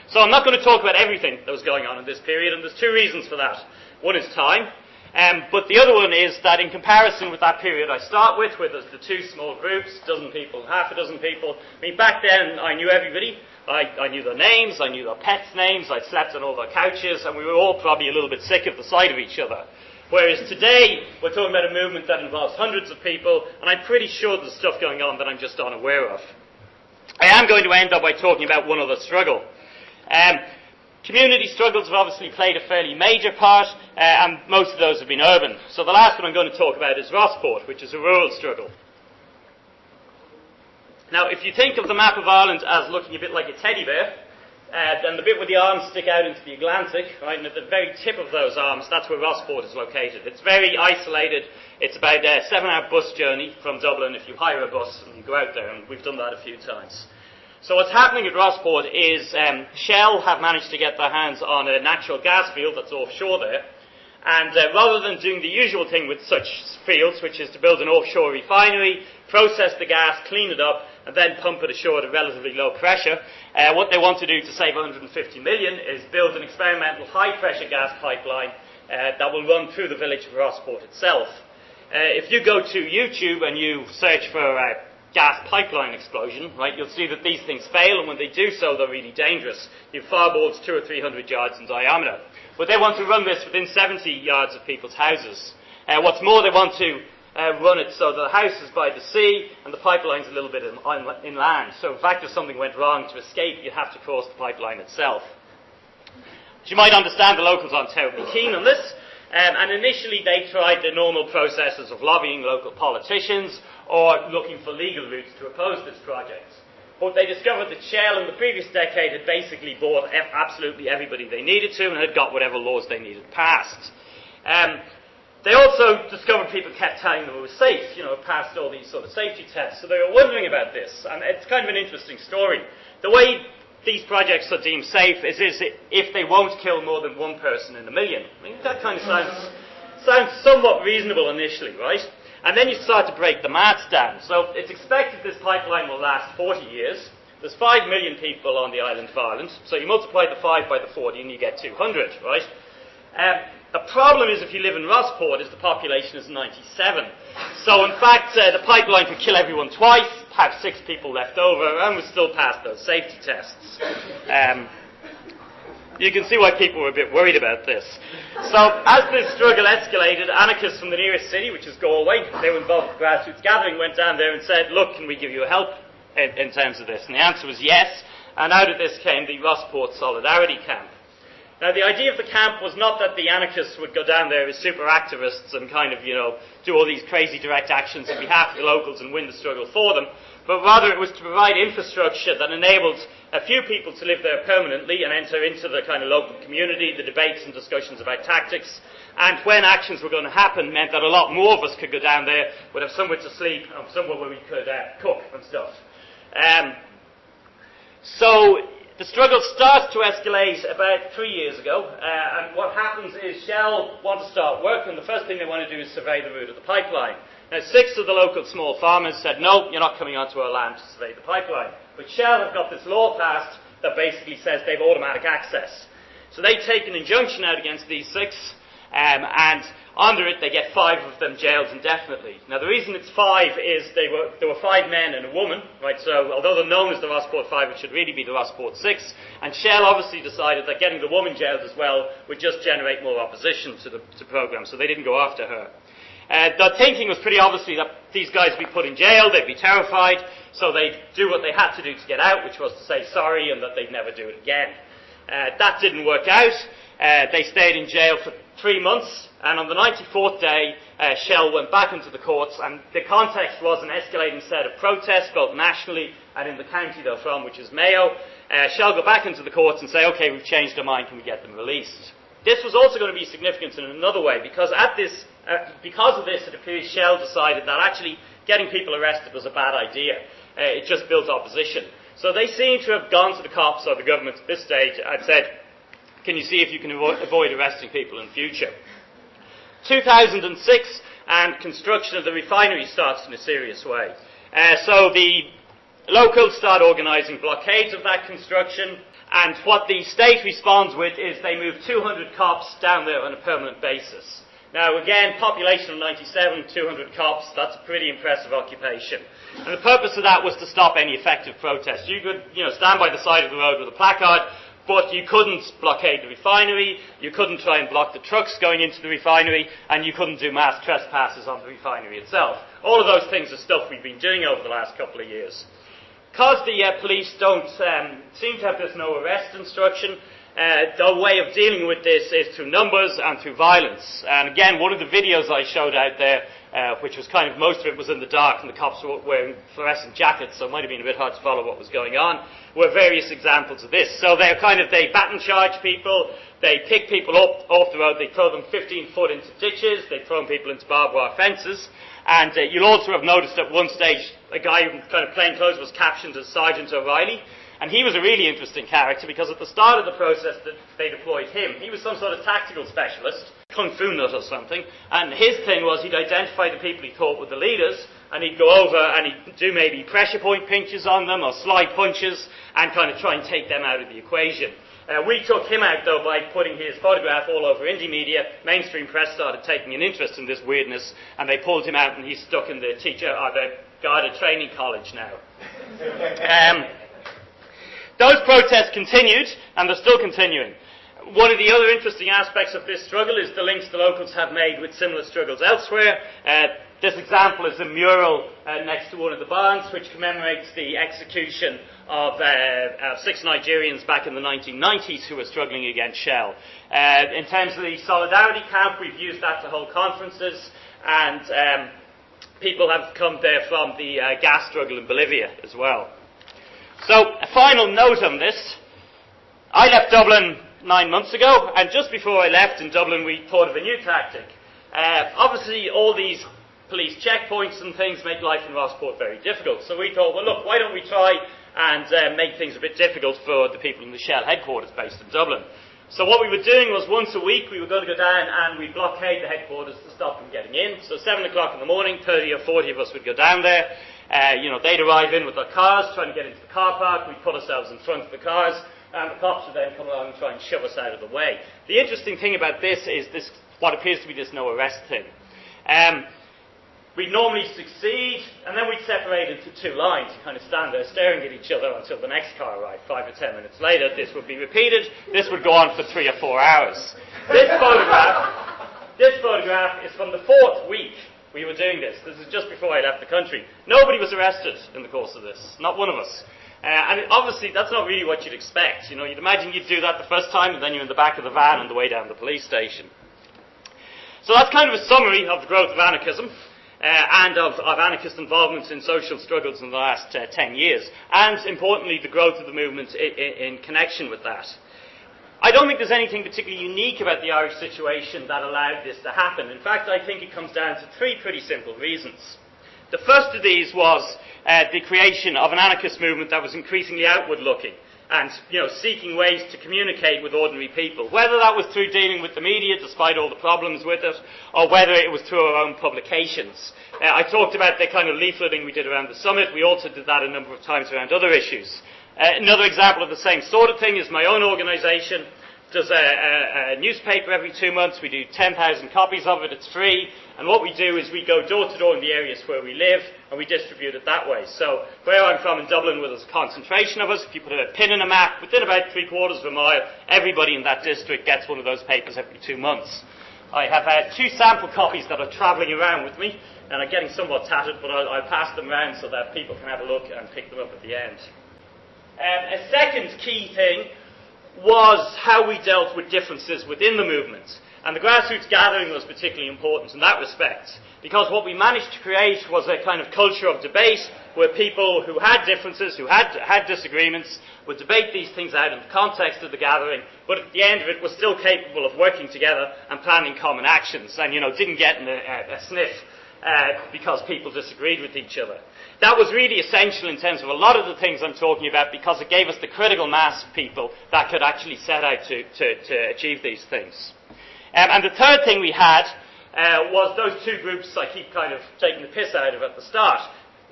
So I'm not going to talk about everything that was going on in this period, and there's two reasons for that. One is time, um, but the other one is that in comparison with that period I start with, there's the two small groups, dozen people, half a dozen people, I mean, back then I knew everybody. I, I, knew their names, I knew their pets' names, I'd slept on all their couches, and we were all probably a little bit sick of the sight of each other. Whereas today, we're talking about a movement that involves hundreds of people, and I'm pretty sure there's stuff going on that I'm just unaware of. I am going to end up by talking about one other struggle. Um, Community struggles have obviously played a fairly major part, uh, and most of those have been urban. So the last one I'm going to talk about is Rossport, which is a rural struggle. Now, if you think of the map of Ireland as looking a bit like a teddy bear, uh, then the bit where the arms stick out into the Atlantic, right, and at the very tip of those arms, that's where Rossport is located. It's very isolated. It's about a seven-hour bus journey from Dublin if you hire a bus and you go out there, and we've done that a few times. So what's happening at Rossport is um, Shell have managed to get their hands on a natural gas field that's offshore there, and uh, rather than doing the usual thing with such fields, which is to build an offshore refinery, process the gas, clean it up, and then pump it ashore at a relatively low pressure. Uh, what they want to do to save 150 million is build an experimental high pressure gas pipeline uh, that will run through the village of Rossport itself. Uh, if you go to YouTube and you search for a gas pipeline explosion, right, you'll see that these things fail, and when they do so, they're really dangerous. You fireballs two or three hundred yards in diameter. But they want to run this within 70 yards of people's houses. Uh, what's more, they want to uh, run it so the house is by the sea and the pipeline's a little bit in, inland. So, in fact, if something went wrong to escape, you'd have to cross the pipeline itself. As you might understand, the locals aren't terribly keen on this. Um, and initially, they tried the normal processes of lobbying local politicians or looking for legal routes to oppose this project. But they discovered that Shell in the previous decade had basically bought absolutely everybody they needed to and had got whatever laws they needed passed. Um, they also discovered people kept telling them it was safe, you know, passed all these sort of safety tests. So they were wondering about this, and it's kind of an interesting story. The way these projects are deemed safe is, is if they won't kill more than one person in a million. I mean, that kind of sounds, sounds somewhat reasonable initially, right? And then you start to break the maths down. So it's expected this pipeline will last 40 years. There's 5 million people on the island of Ireland, so you multiply the 5 by the 40 and you get 200, right? Um, the problem is if you live in Rossport is the population is 97. So in fact, uh, the pipeline could kill everyone twice, have six people left over, and we still pass those safety tests. Um, you can see why people were a bit worried about this. So as this struggle escalated, anarchists from the nearest city, which is Galway, they were involved with grassroots gathering, went down there and said, look, can we give you help in, in terms of this? And the answer was yes, and out of this came the Rossport Solidarity Camp. Now, the idea of the camp was not that the anarchists would go down there as super activists and kind of, you know, do all these crazy direct actions on behalf of the locals and win the struggle for them, but rather it was to provide infrastructure that enabled a few people to live there permanently and enter into the kind of local community, the debates and discussions about tactics, and when actions were going to happen meant that a lot more of us could go down there, would have somewhere to sleep, and somewhere where we could uh, cook and stuff. Um, so the struggle starts to escalate about three years ago, uh, and what happens is Shell want to start work, and the first thing they want to do is survey the route of the pipeline. Now, six of the local small farmers said, no, you're not coming onto our land to survey the pipeline. But Shell have got this law passed that basically says they have automatic access. So they take an injunction out against these six, um, and under it, they get five of them jailed indefinitely. Now, the reason it's five is they were, there were five men and a woman, right? So, although they're known as the Rossport Five, it should really be the Rossport Six. And Shell obviously decided that getting the woman jailed as well would just generate more opposition to the to program, so they didn't go after her. Uh, the thinking was pretty obviously that these guys would be put in jail, they'd be terrified, so they'd do what they had to do to get out, which was to say sorry and that they'd never do it again. Uh, that didn't work out. Uh, they stayed in jail for three months, and on the 94th day, uh, Shell went back into the courts, and the context was an escalating set of protests, both nationally and in the county they're from, which is Mayo. Uh, Shell go back into the courts and say, okay, we've changed our mind, can we get them released? This was also going to be significant in another way, because at this, uh, because of this, it appears Shell decided that actually getting people arrested was a bad idea. Uh, it just built opposition. So they seem to have gone to the cops or the government at this stage and said, can you see if you can avo- avoid arresting people in future? 2006, and construction of the refinery starts in a serious way. Uh, so the locals start organising blockades of that construction, and what the state responds with is they move 200 cops down there on a permanent basis. Now, again, population of 97, 200 cops, that's a pretty impressive occupation. And the purpose of that was to stop any effective protest. You could, you know, stand by the side of the road with a placard, but you couldn't blockade the refinery, you couldn't try and block the trucks going into the refinery, and you couldn't do mass trespasses on the refinery itself. All of those things are stuff we've been doing over the last couple of years. Because the uh, police don't um, seem to have this no arrest instruction, uh, the way of dealing with this is through numbers and through violence. And again, one of the videos I showed out there, uh, which was kind of most of it was in the dark and the cops were wearing fluorescent jackets, so it might have been a bit hard to follow what was going on, were various examples of this. So they're kind of, they baton charge people, they pick people up off the road, they throw them 15 foot into ditches, they throw people into barbed wire fences, and uh, you'll also have noticed at one stage a guy in kind of plain clothes was captioned as Sergeant O'Reilly. And he was a really interesting character because at the start of the process that they deployed him, he was some sort of tactical specialist, kung fu nut or something, and his thing was he'd identify the people he thought were the leaders, and he'd go over and he'd do maybe pressure point pinches on them or slide punches, and kind of try and take them out of the equation. Uh, we took him out, though, by putting his photograph all over Indymedia. Mainstream press started taking an interest in this weirdness, and they pulled him out, and he's stuck in the teacher or the Garda training college now. Um, those protests continued, and they're still continuing. One of the other interesting aspects of this struggle is the links the locals have made with similar struggles elsewhere. Uh, this example is a mural uh, next to one of the barns, which commemorates the execution of uh, six Nigerians back in the 1990s who were struggling against Shell. Uh, in terms of the Solidarity Camp, we've used that to hold conferences, and um, people have come there from the uh, gas struggle in Bolivia as well. So, a final note on this. I left Dublin nine months ago, and just before I left in Dublin, we thought of a new tactic. Uh, obviously, all these police checkpoints and things make life in Rossport very difficult. So we thought, well, look, why don't we try and uh, make things a bit difficult for the people in the Shell headquarters based in Dublin? So what we were doing was once a week we were going to go down and we'd blockade the headquarters to stop them getting in. So 7 o'clock in the morning, 30 or 40 of us would go down there. Uh, you know, they'd arrive in with their cars, trying to get into the car park. We'd put ourselves in front of the cars, and the cops would then come along and try and shove us out of the way. The interesting thing about this is this, what appears to be this no arrest thing. Um, we'd normally succeed, and then we'd separate into two lines and kind of stand there staring at each other until the next car arrived. Five or ten minutes later, this would be repeated. This would go on for three or four hours. This photograph, this photograph is from the fourth week we were doing this. This is just before I left the country. Nobody was arrested in the course of this. Not one of us. Uh, and obviously, that's not really what you'd expect. You know, you'd imagine you'd do that the first time, and then you're in the back of the van on the way down the police station. So that's kind of a summary of the growth of anarchism. Uh, and of, of, anarchist involvement in social struggles in the last uh, 10 years, and importantly, the growth of the movement in, in connection with that. I don't think there's anything particularly unique about the Irish situation that allowed this to happen. In fact, I think it comes down to three pretty simple reasons. The first of these was uh, the creation of an anarchist movement that was increasingly outward looking and you know, seeking ways to communicate with ordinary people, whether that was through dealing with the media, despite all the problems with it, or whether it was through our own publications. Uh, I talked about the kind of leafleting we did around the summit. We also did that a number of times around other issues. Uh, another example of the same sort of thing is my own organisation does a, a, a, newspaper every two months. We do 10,000 copies of it. It's free. And what we do is we go door to door in the areas where we live and we distribute it that way. So where I'm from in Dublin, where there's a concentration of us, if you put a pin in a map, within about three quarters of a mile, everybody in that district gets one of those papers every two months. I have had two sample copies that are travelling around with me and are getting somewhat tattered, but I'll, I'll pass them around so that people can have a look and pick them up at the end. Um, a second key thing was how we dealt with differences within the movement. And the grassroots gathering was particularly important in that respect, because what we managed to create was a kind of culture of debate where people who had differences, who had, had disagreements, would debate these things out in the context of the gathering, but at the end of it were still capable of working together and planning common actions, and you know, didn't get in a, a sniff uh, because people disagreed with each other. That was really essential in terms of a lot of the things I'm talking about because it gave us the critical mass of people that could actually set out to, to, to achieve these things. Um, and the third thing we had uh, was those two groups I keep kind of taking the piss out of at the start.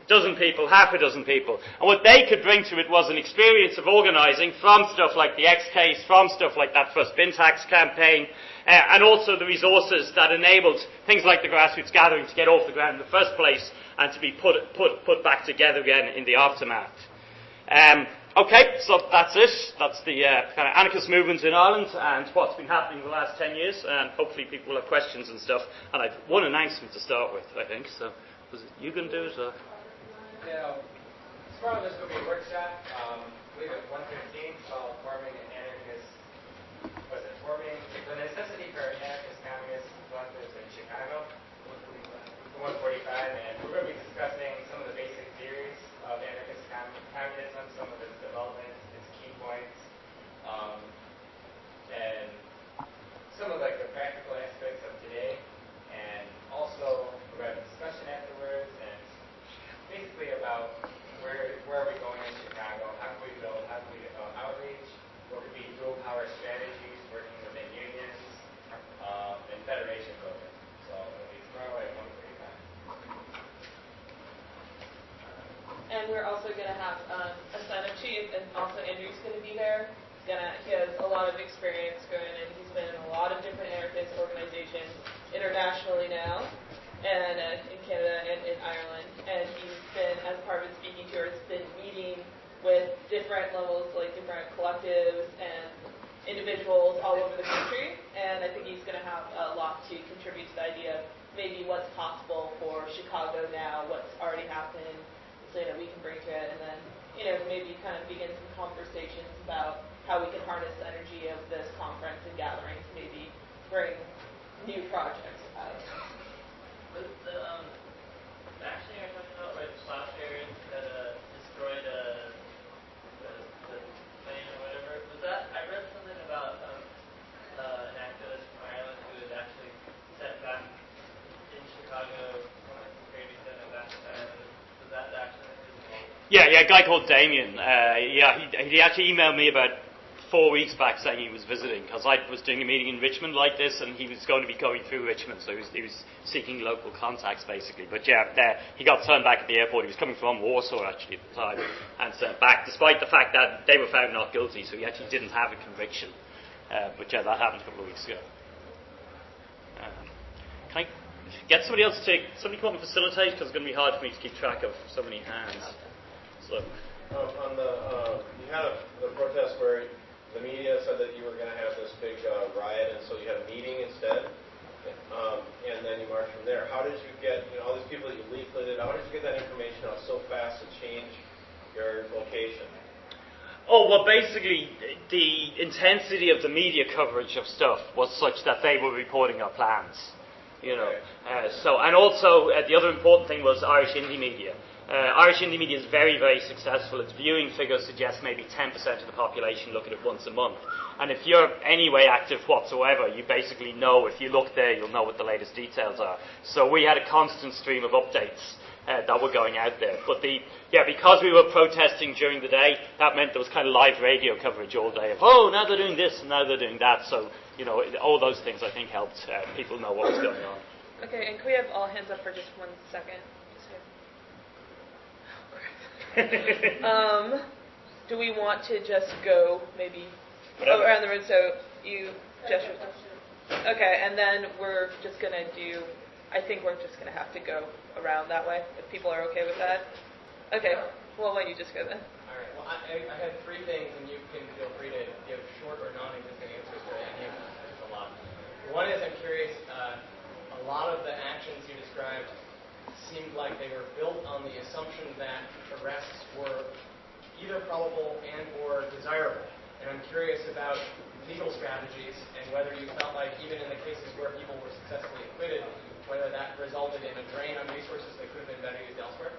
Dozen people, half a dozen people. And what they could bring to it was an experience of organising from stuff like the X case, from stuff like that first bin tax campaign, uh, and also the resources that enabled things like the grassroots gathering to get off the ground in the first place and to be put, put, put back together again in the aftermath. Um, okay, so that's it. That's the uh, kind of anarchist movement in Ireland and what's been happening in the last 10 years. And hopefully people will have questions and stuff. And I've one announcement to start with, I think. So was it you going to do it? Or? Yeah, tomorrow this will be a workshop. Um, I believe at 1.15 called Forming an Anarchist was it Forming the necessity for anarchist communist collectives in Chicago, 145, and we're going to be discussing some of the basic theories of anarchist communism, some of its development, its key points, um, and some of like the practical aspects of today, and also we're going to have a discussion afterwards, and basically about where where are we going in Chicago, how can we build, how can we uh, outreach, what could be dual power strategies, working within unions, um, and federation building. So it'll be tomorrow at 1:45. And we're also going to have um, a sign-up sheet, and also Andrew's going to be there. He's gonna, he has a lot of experience going in. He's been in a lot of different anarchist organizations internationally now, and uh, in Canada and in Ireland. And he's been, as part of his speaking tour, has been meeting with different levels, like different collectives and individuals all over the country. And I think he's going to have a lot to contribute to the idea of maybe what's possible for Chicago now, what's already happened, that we can bring to it, and then you know maybe kind of begin some conversations about how we can harness the energy of this conference and gathering to maybe bring new projects out the um, vaccine you're talking about, like last year that uh, destroyed uh, the, the plane or whatever, was that, I read something about um, uh, an activist from Ireland who was actually sent back in Chicago, maybe sent back to Ireland. Was that actually Yeah, yeah, a guy called Damien. Uh, yeah, he, he actually emailed me about four weeks back saying he was visiting because I was doing a meeting in Richmond like this, and he was going to be going through Richmond, so he was, he was seeking local contacts basically. But yeah, there, he got turned back at the airport. He was coming from Warsaw actually at the time, and sent back, despite the fact that they were found not guilty, so he actually didn't have a conviction. Uh, but yeah, that happened a couple of weeks ago. Um, can I get somebody else to take, somebody come up and facilitate because it's going to be hard for me to keep track of so many hands. So. Um, on the, uh, you had a, the protest where the media said that you were going to have this big uh, riot, and so you had a meeting instead, um, and then you marched from there. How did you get, you know, all these people that you leafleted, how did you get that information out so fast to change your location? Oh, well, basically, the intensity of the media coverage of stuff was such that they were reporting our plans. You know, uh, so and also uh, the other important thing was Irish Indymedia. Uh, Irish Indymedia is very, very successful. Its viewing figures suggest maybe 10% of the population look at it once a month. And if you're anyway active whatsoever, you basically know, if you look there, you'll know what the latest details are. So we had a constant stream of updates uh, that were going out there. But the, yeah, because we were protesting during the day, that meant there was kind of live radio coverage all day of, oh, now they're doing this and now they're doing that. So, you know, all those things I think helped uh, people know what was going on. Okay, and can we have all hands up for just one second? Just here. um, do we want to just go maybe Whatever. around the room? So you, gesture. Okay, and then we're just gonna do. I think we're just gonna have to go around that way if people are okay with that. Okay. Well, why don't you just go then? All right. Well, I, I had three things, and you can feel free to give short or non-existent answers to any of them. There's a lot. One is I'm curious. Uh, a lot of the actions you described seemed like they were built on the assumption that arrests were either probable and or desirable. And I'm curious about legal strategies and whether you felt like even in the cases where people were successfully acquitted, whether that resulted in a drain on resources that could have been better used elsewhere.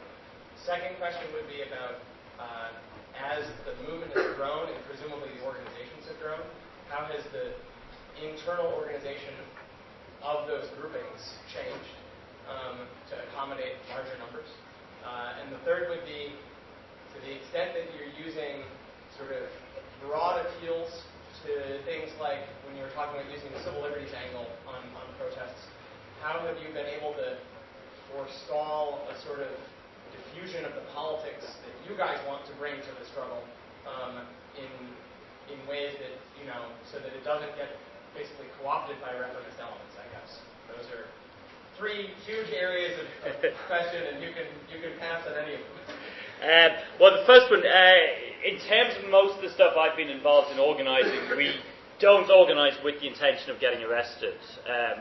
Second question would be about uh, as the movement has grown and presumably the organizations have grown, how has the internal organization of those groupings changed um, to accommodate larger numbers? Uh, and the third would be to the extent that you're using sort of broad appeals to things like when you were talking about using the civil liberties angle on, on protests, how have you been able to forestall a sort of diffusion of the politics that you guys want to bring to the struggle um, in in ways that you know so that it doesn't get basically co-opted by reformist elements? I guess those are three huge areas of, of question, and you can you can pass on any of them. Um, well, the first one, uh, in terms of most of the stuff I've been involved in organising, we don't organise with the intention of getting arrested. Um,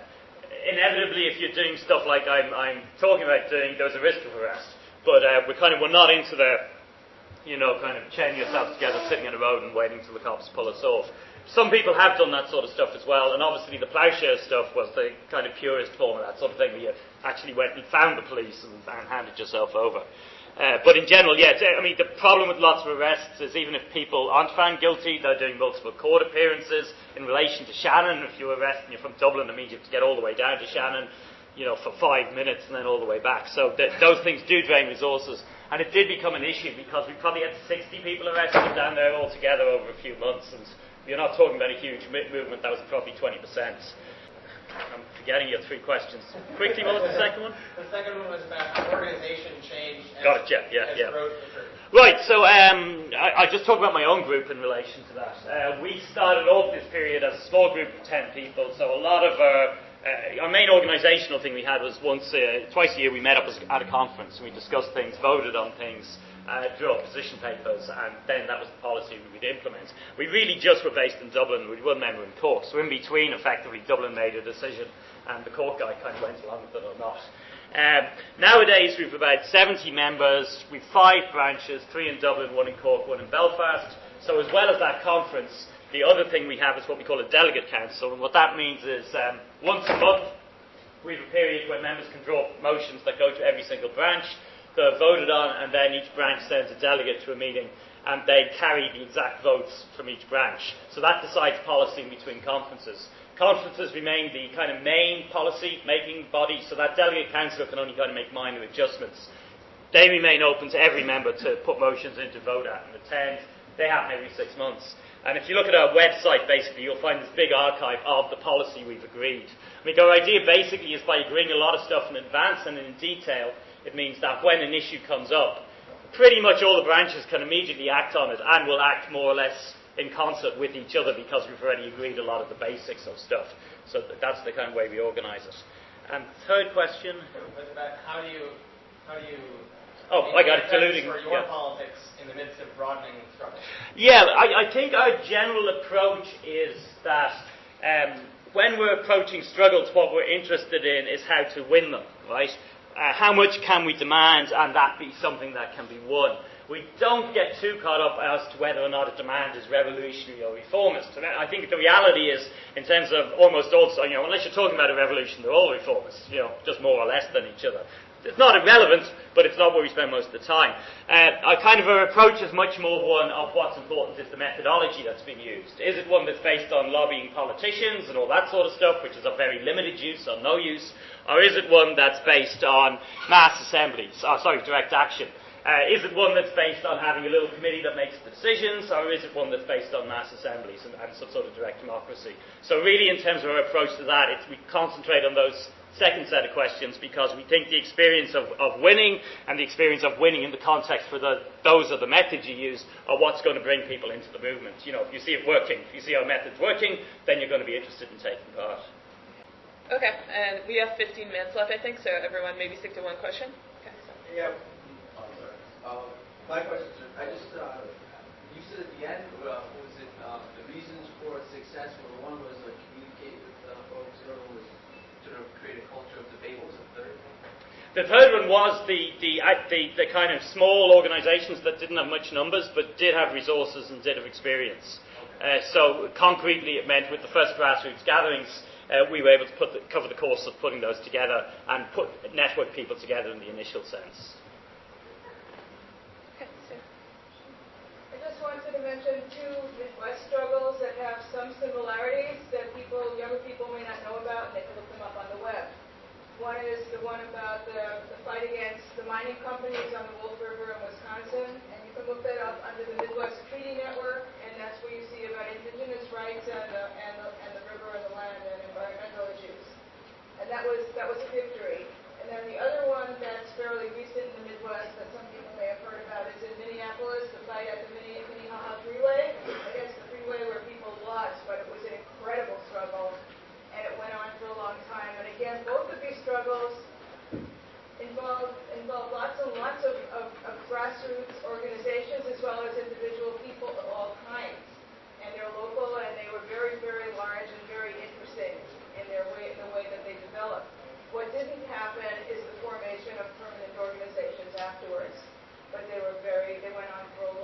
inevitably, if you're doing stuff like I'm, I'm, talking about doing, there's a risk of arrest. But uh, we're kind of we're not into the you know, kind of chaining yourself together, sitting in a road and waiting till the cops pull us off. Some people have done that sort of stuff as well, and obviously the ploughshare stuff was the kind of purest form of that sort of thing, where you actually went and found the police and, and handed yourself over. Uh, but in general, yeah, I mean, the problem with lots of arrests is even if people aren't found guilty, they're doing multiple court appearances in relation to Shannon. If you arrest and you're from Dublin, it means you have to get all the way down to Shannon, you know, for five minutes and then all the way back. So th- those things do drain resources. And it did become an issue because we probably had 60 people arrested down there altogether over a few months. And you're not talking about a huge movement, that was probably 20%. I'm forgetting your three questions. Quickly, what was the second one? The second one was about organization change. Got it, yeah, yeah, yeah. Right, so um, I, I, just talk about my own group in relation to that. Uh, we started off this period as a small group of 10 people, so a lot of our, uh, our main organisational thing we had was once, uh, twice a year we met up at a conference and we discussed things, voted on things, uh, draw position papers, and then that was the policy we would implement. We really just were based in Dublin, we one member in Cork, so in between, effectively, Dublin made a decision, and the Cork guy kind of went along with it or not. Um, nowadays, we've about 70 members, we've five branches, three in Dublin, one in Cork, one in Belfast. So, as well as that conference, the other thing we have is what we call a delegate council, and what that means is um, once a month, we have a period where members can draw motions that go to every single branch they're voted on, and then each branch sends a delegate to a meeting, and they carry the exact votes from each branch. So that decides policy between conferences. Conferences remain the kind of main policy making body, so that delegate council can only kind of make minor adjustments. They remain open to every member to put motions in to vote at and attend. They happen every six months. And if you look at our website, basically, you'll find this big archive of the policy we've agreed. I mean, our idea basically is by agreeing a lot of stuff in advance and in detail, it means that when an issue comes up, pretty much all the branches can immediately act on it and will act more or less in concert with each other because we've already agreed a lot of the basics of stuff. So that's the kind of way we organise it. And third question was about how do you how do you Oh, I got it. Diluting for your yeah. politics in the midst of broadening struggle. Yeah, I, I think our general approach is that um, when we're approaching struggles, what we're interested in is how to win them, right? Uh, how much can we demand and that be something that can be won? We don't get too caught up as to whether or not a demand is revolutionary or reformist. And I think the reality is, in terms of almost all, you know, unless you're talking about a revolution, they're all reformists, you know, just more or less than each other. It's not irrelevant, but it's not where we spend most of the time. Uh, our kind of our approach is much more one of what's important is the methodology that's been used. Is it one that's based on lobbying politicians and all that sort of stuff, which is of very limited use or no use, or is it one that's based on mass assemblies, oh, sorry, direct action? Uh, is it one that's based on having a little committee that makes the decisions, or is it one that's based on mass assemblies and, and some sort of direct democracy? So, really, in terms of our approach to that, we concentrate on those second set of questions because we think the experience of, of winning and the experience of winning in the context for the, those are the methods you use are what's going to bring people into the movement. You know, if you see it working, if you see our methods working, then you're going to be interested in taking part. Okay, and we have 15 minutes left, I think, so everyone maybe stick to one question. Okay, so. Yeah. Um, my question is, I just, uh, you said at the end, uh, was it uh, the reasons for success? Well, one was uh, communicate with uh, folks, the other was sort of create a culture of debate. What was the third? The third one was the, the, the, the, kind of small organisations that didn't have much numbers but did have resources and did have experience. Uh, so concretely, it meant with the first grassroots gatherings, uh, we were able to the, cover the cost of putting those together and put network people together in the initial sense. I just wanted to mention two Midwest struggles that have some similarities that people, younger people may not know about, and they can look them up on the web. One is the one about the, the fight against the mining companies on the Wolf River in Wisconsin, and you can look that up under the Midwest Treaty Network, and that's where you see about indigenous rights and the, and the, and the river and the land and environmental issues. And that was that was a victory. And then the other one that's fairly recent in the Midwest that some people may have heard about is in Minneapolis, the fight at the Minnehaha Freeway against the freeway where people lost, but it was an incredible struggle it went on for a long time. And again, both of these struggles involve involve lots and lots of, of, of grassroots organizations as well as individual people of all kinds. And they're local and they were very, very large and very interesting in their way in the way that they developed. What didn't happen is the formation of permanent organizations afterwards. But they were very they went on for a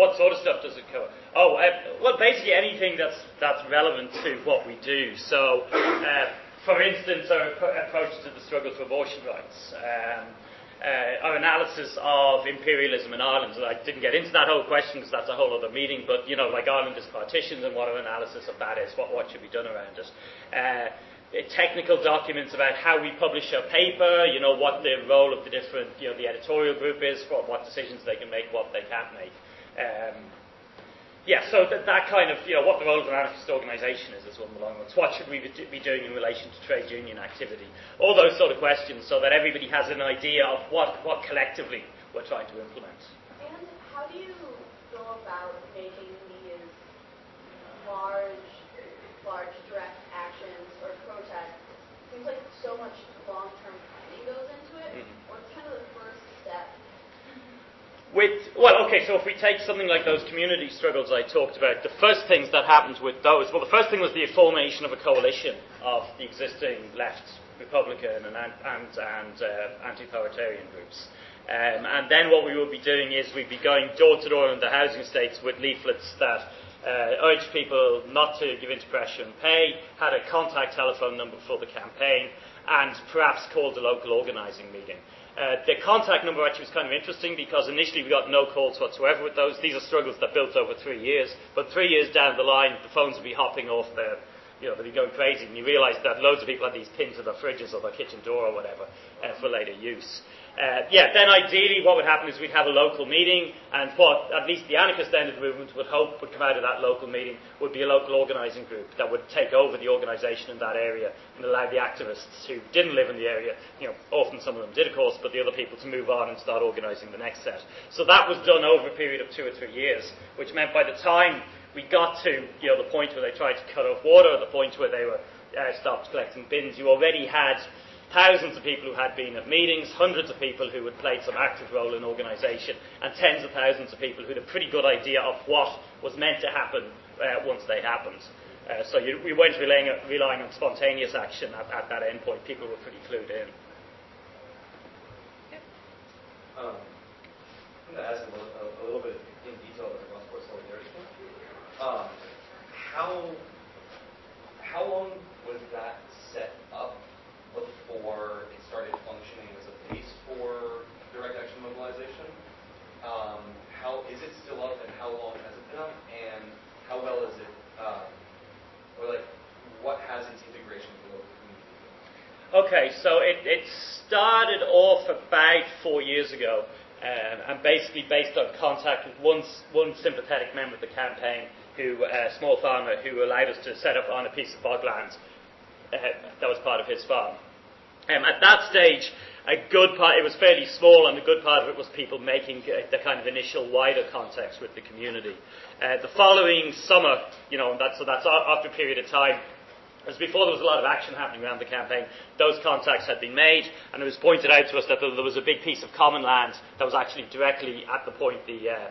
what sort of stuff does it cover? Oh, uh, well, basically anything that's that's relevant to what we do. So, uh, for instance, our approach to the struggle for abortion rights. Um, uh, our analysis of imperialism in Ireland. And I didn't get into that whole question because that's a whole other meeting. But you know, like Ireland is partitioned, and what our analysis of that is, what what should be done around it. Uh, technical documents about how we publish our paper, you know, what the role of the different, you know, the editorial group is, what, what decisions they can make, what they can't make. Um, yeah, so that, that kind of, you know, what the role of an anarchist organisation is as one of the long ones. What should we be doing in relation to trade union activity? All those sort of questions so that everybody has an idea of what, what collectively we're trying to implement. And how do you go about making these large, large direct actions or protests? It seems like so much long-term planning goes into it. Mm-hmm. What's kind of the first step with well, okay, so if we take something like those community struggles I talked about, the first things that happened with those, well, the first thing was the formation of a coalition of the existing left Republican and and, and uh, anti-authoritarian groups. Um, and then what we would be doing is we'd be going door to door in the housing estates with leaflets that uh, urged people not to give in to pressure and pay, had a contact telephone number for the campaign, and perhaps called a local organising meeting. Uh, the contact number actually was kind of interesting because initially we got no calls whatsoever with those. These are struggles that built over three years. But three years down the line, the phones would be hopping off their, you know, they'd be going crazy. And you realise that loads of people had these pinned to their fridges or their kitchen door or whatever uh, for later use. Uh, yeah, then ideally what would happen is we'd have a local meeting, and what at least the anarchist end of the movement would hope would come out of that local meeting would be a local organising group that would take over the organisation in that area and allow the activists who didn't live in the area, you know, often some of them did of course, but the other people to move on and start organising the next set. So that was done over a period of two or three years, which meant by the time we got to, you know, the point where they tried to cut off water, the point where they were uh, stopped collecting bins, you already had thousands of people who had been at meetings, hundreds of people who had played some active role in organisation, and tens of thousands of people who had a pretty good idea of what was meant to happen uh, once they happened. Uh, so you, we weren't relying, relying, on spontaneous action at, at that end point. People were pretty clued in. Um, I'm going to ask a little, a, a little bit in detail about the Rossport solidarity. Um, how, how long was that set up before it started functioning as a base for direct action mobilization. Um, how is it still up, and how long has it been up, and how well is it, uh, or like, what has its integration with the local community? Okay, so it, it started off about four years ago, um, and basically based on contact with one, one sympathetic member of the campaign, who a uh, small farmer, who allowed us to set up on a piece of bogland uh, that was part of his farm. Um, at that stage, a good part, it was fairly small, and a good part of it was people making uh, the kind of initial wider contacts with the community. Uh, the following summer, you know, that, so that's after a period of time, as before there was a lot of action happening around the campaign, those contacts had been made, and it was pointed out to us that there was a big piece of common land that was actually directly at the point the uh,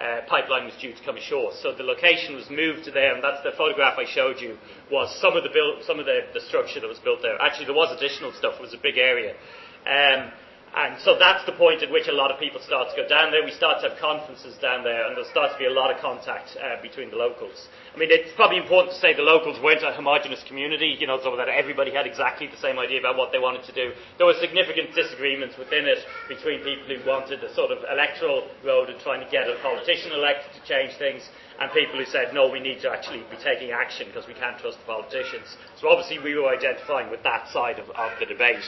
uh, pipeline was due to come ashore. So the location was moved to there, and that's the photograph I showed you. Was some of the build, some of the, the structure that was built there. Actually, there was additional stuff. It was a big area. Um, and so that's the point at which a lot of people start to go down there. We start to have conferences down there, and there starts to be a lot of contact uh, between the locals. I mean, it's probably important to say the locals weren't a homogenous community, you know, so that everybody had exactly the same idea about what they wanted to do. There were significant disagreements within it between people who wanted a sort of electoral road and trying to get a politician elected to change things, and people who said, no, we need to actually be taking action because we can't trust the politicians. So obviously we were identifying with that side of, of the debate.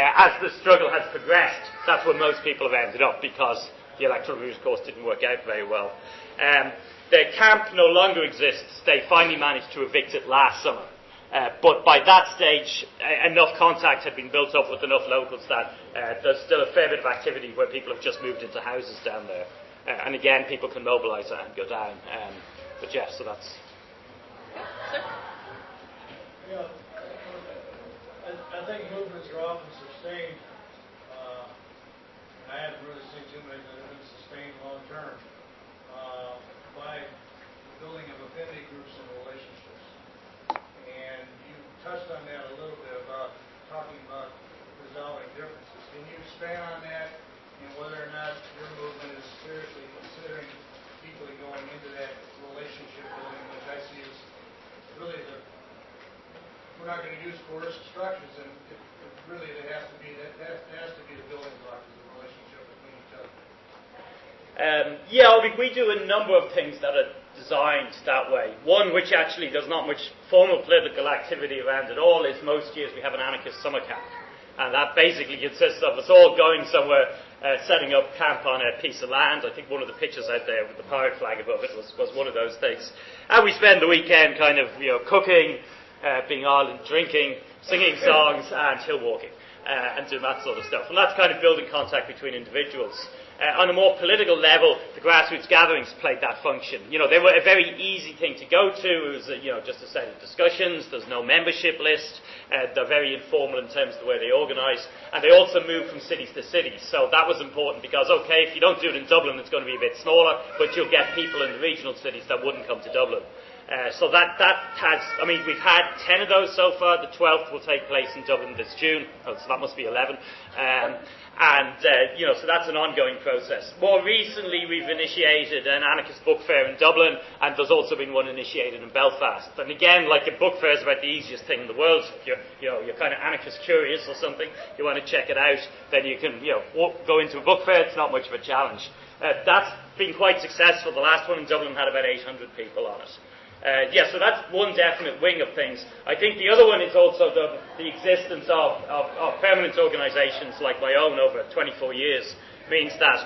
Uh, as the struggle has progressed, that's where most people have ended up because the electoral route, of course, didn't work out very well. Um, the camp no longer exists. They finally managed to evict it last summer. Uh, but by that stage, uh, enough contact had been built up with enough locals that uh, there's still a fair bit of activity where people have just moved into houses down there. Uh, and again, people can mobilise and go down. Um, but yes, yeah, so that's. Yeah, I, I think movements are often sustained. Uh, I haven't really seen too many that have been sustained long term by the building of affinity groups and relationships. And you touched on that a little bit about talking about resolving differences. Can you expand on that and whether or not your movement is seriously considering deeply going into that relationship building, which I see as really the, we're not going to use coercive structures, and it, it really it has to be that has, has to be the building block of the relationship between each other. Um, yeah, we, we do a number of things that are designed that way. One, which actually does not much formal political activity around at all, is most years we have an anarchist summer camp. And that basically consists of us all going somewhere, uh, setting up camp on a piece of land. I think one of the pictures out there with the pirate flag above it was, was one of those things. And we spend the weekend kind of, you know, cooking, uh, being Ireland, drinking, singing songs, and hill walking, uh, and doing that sort of stuff. And that's kind of building contact between individuals. Uh, on a more political level, the grassroots gatherings played that function. You know, they were a very easy thing to go to. It was, uh, you know, just a set of discussions. There's no membership list. Uh, they're very informal in terms of the way they organise. And they also move from cities to cities. So that was important because, okay, if you don't do it in Dublin, it's going to be a bit smaller, but you'll get people in the regional cities that wouldn't come to Dublin. Uh, so that, that has, I mean, we've had 10 of those so far. The 12th will take place in Dublin this June. Oh, so that must be 11. Um, and, uh, you know, so that's an ongoing process. More recently, we've initiated an anarchist book fair in Dublin, and there's also been one initiated in Belfast. And again, like a book fair is about the easiest thing in the world. If you're, you know, you're kind of anarchist curious or something, you want to check it out, then you can, you know, walk, go into a book fair. It's not much of a challenge. Uh, that's been quite successful. The last one in Dublin had about 800 people on it. Uh, yeah, so that's one definite wing of things. I think the other one is also the, the existence of, of, of permanent organisations like my own over 24 years means that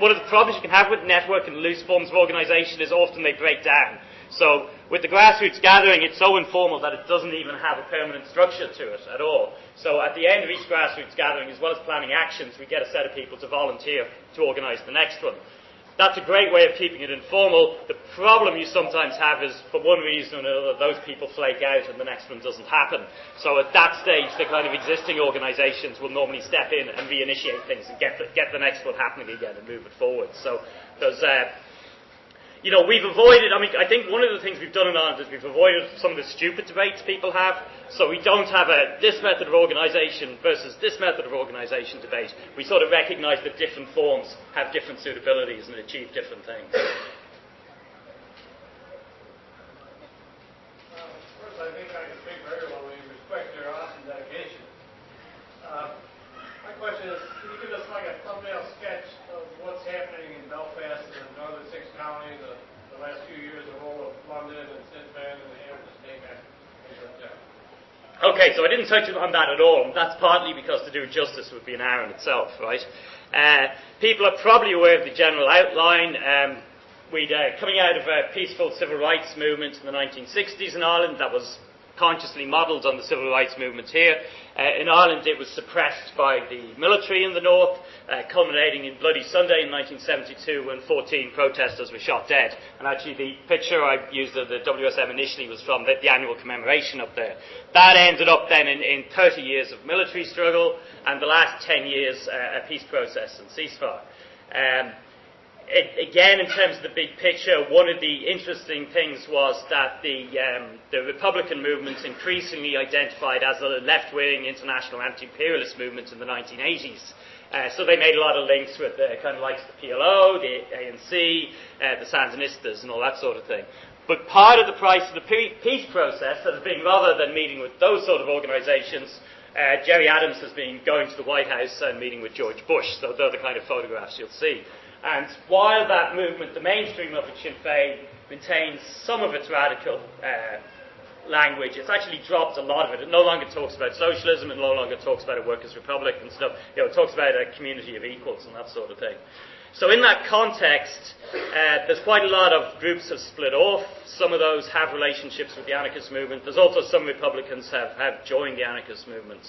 one of the problems you can have with network and loose forms of organisation is often they break down. So with the grassroots gathering, it's so informal that it doesn't even have a permanent structure to it at all. So at the end of each grassroots gathering, as well as planning actions, we get a set of people to volunteer to organise the next one. That's a great way of keeping it informal. The problem you sometimes have is, for one reason or another, those people flake out and the next one doesn't happen. So at that stage, the kind of existing organisations will normally step in and reinitiate things and get the, get the next one happening again and move it forward. So there's, uh, you know, we've avoided, I mean, I think one of the things we've done in Ireland is we've avoided some of the stupid debates people have. So we don't have a this method of organisation versus this method of organisation debate. We sort of recognise that different forms have different suitabilities and achieve different things. Uh, First, I think I can speak very well. We respect your awesome dedication. Uh, My question is, can you give us like a thumbnail sketch of what's happening in Belfast and the northern six counties, the the last few years, the role of London and Sinbad and the Hampton State Bank, things like that? Okay, so I didn't touch on that at all. That's partly because to do justice would be an hour in itself, right? Uh, people are probably aware of the general outline. Um, we'd uh, coming out of a peaceful civil rights movement in the 1960s in Ireland that was consciously modelled on the civil rights movement here. Uh, in Ireland, it was suppressed by the military in the north, uh, culminating in Bloody Sunday in 1972 when 14 protesters were shot dead. And actually, the picture I used of the WSM initially was from the, the annual commemoration up there. That ended up then in, in 30 years of military struggle, and the last 10 years uh, a peace process and ceasefire. Um, it, again, in terms of the big picture, one of the interesting things was that the, um, the Republican movement increasingly identified as a left wing international anti imperialist movement in the 1980s. Uh, so they made a lot of links with the kind of likes the PLO, the ANC, uh, the Sandinistas, and all that sort of thing. But part of the price of the peace process has been rather than meeting with those sort of organisations, uh, Gerry Adams has been going to the White House and meeting with George Bush. So they're the kind of photographs you'll see. And while that movement, the mainstream of it, Sinn Féin, maintains some of its radical uh, language, it's actually dropped a lot of it. It no longer talks about socialism, it no longer talks about a workers' republic and stuff. You know, it talks about a community of equals and that sort of thing. So in that context, uh, there's quite a lot of groups have split off. Some of those have relationships with the anarchist movement. There's also some Republicans have, have joined the anarchist movement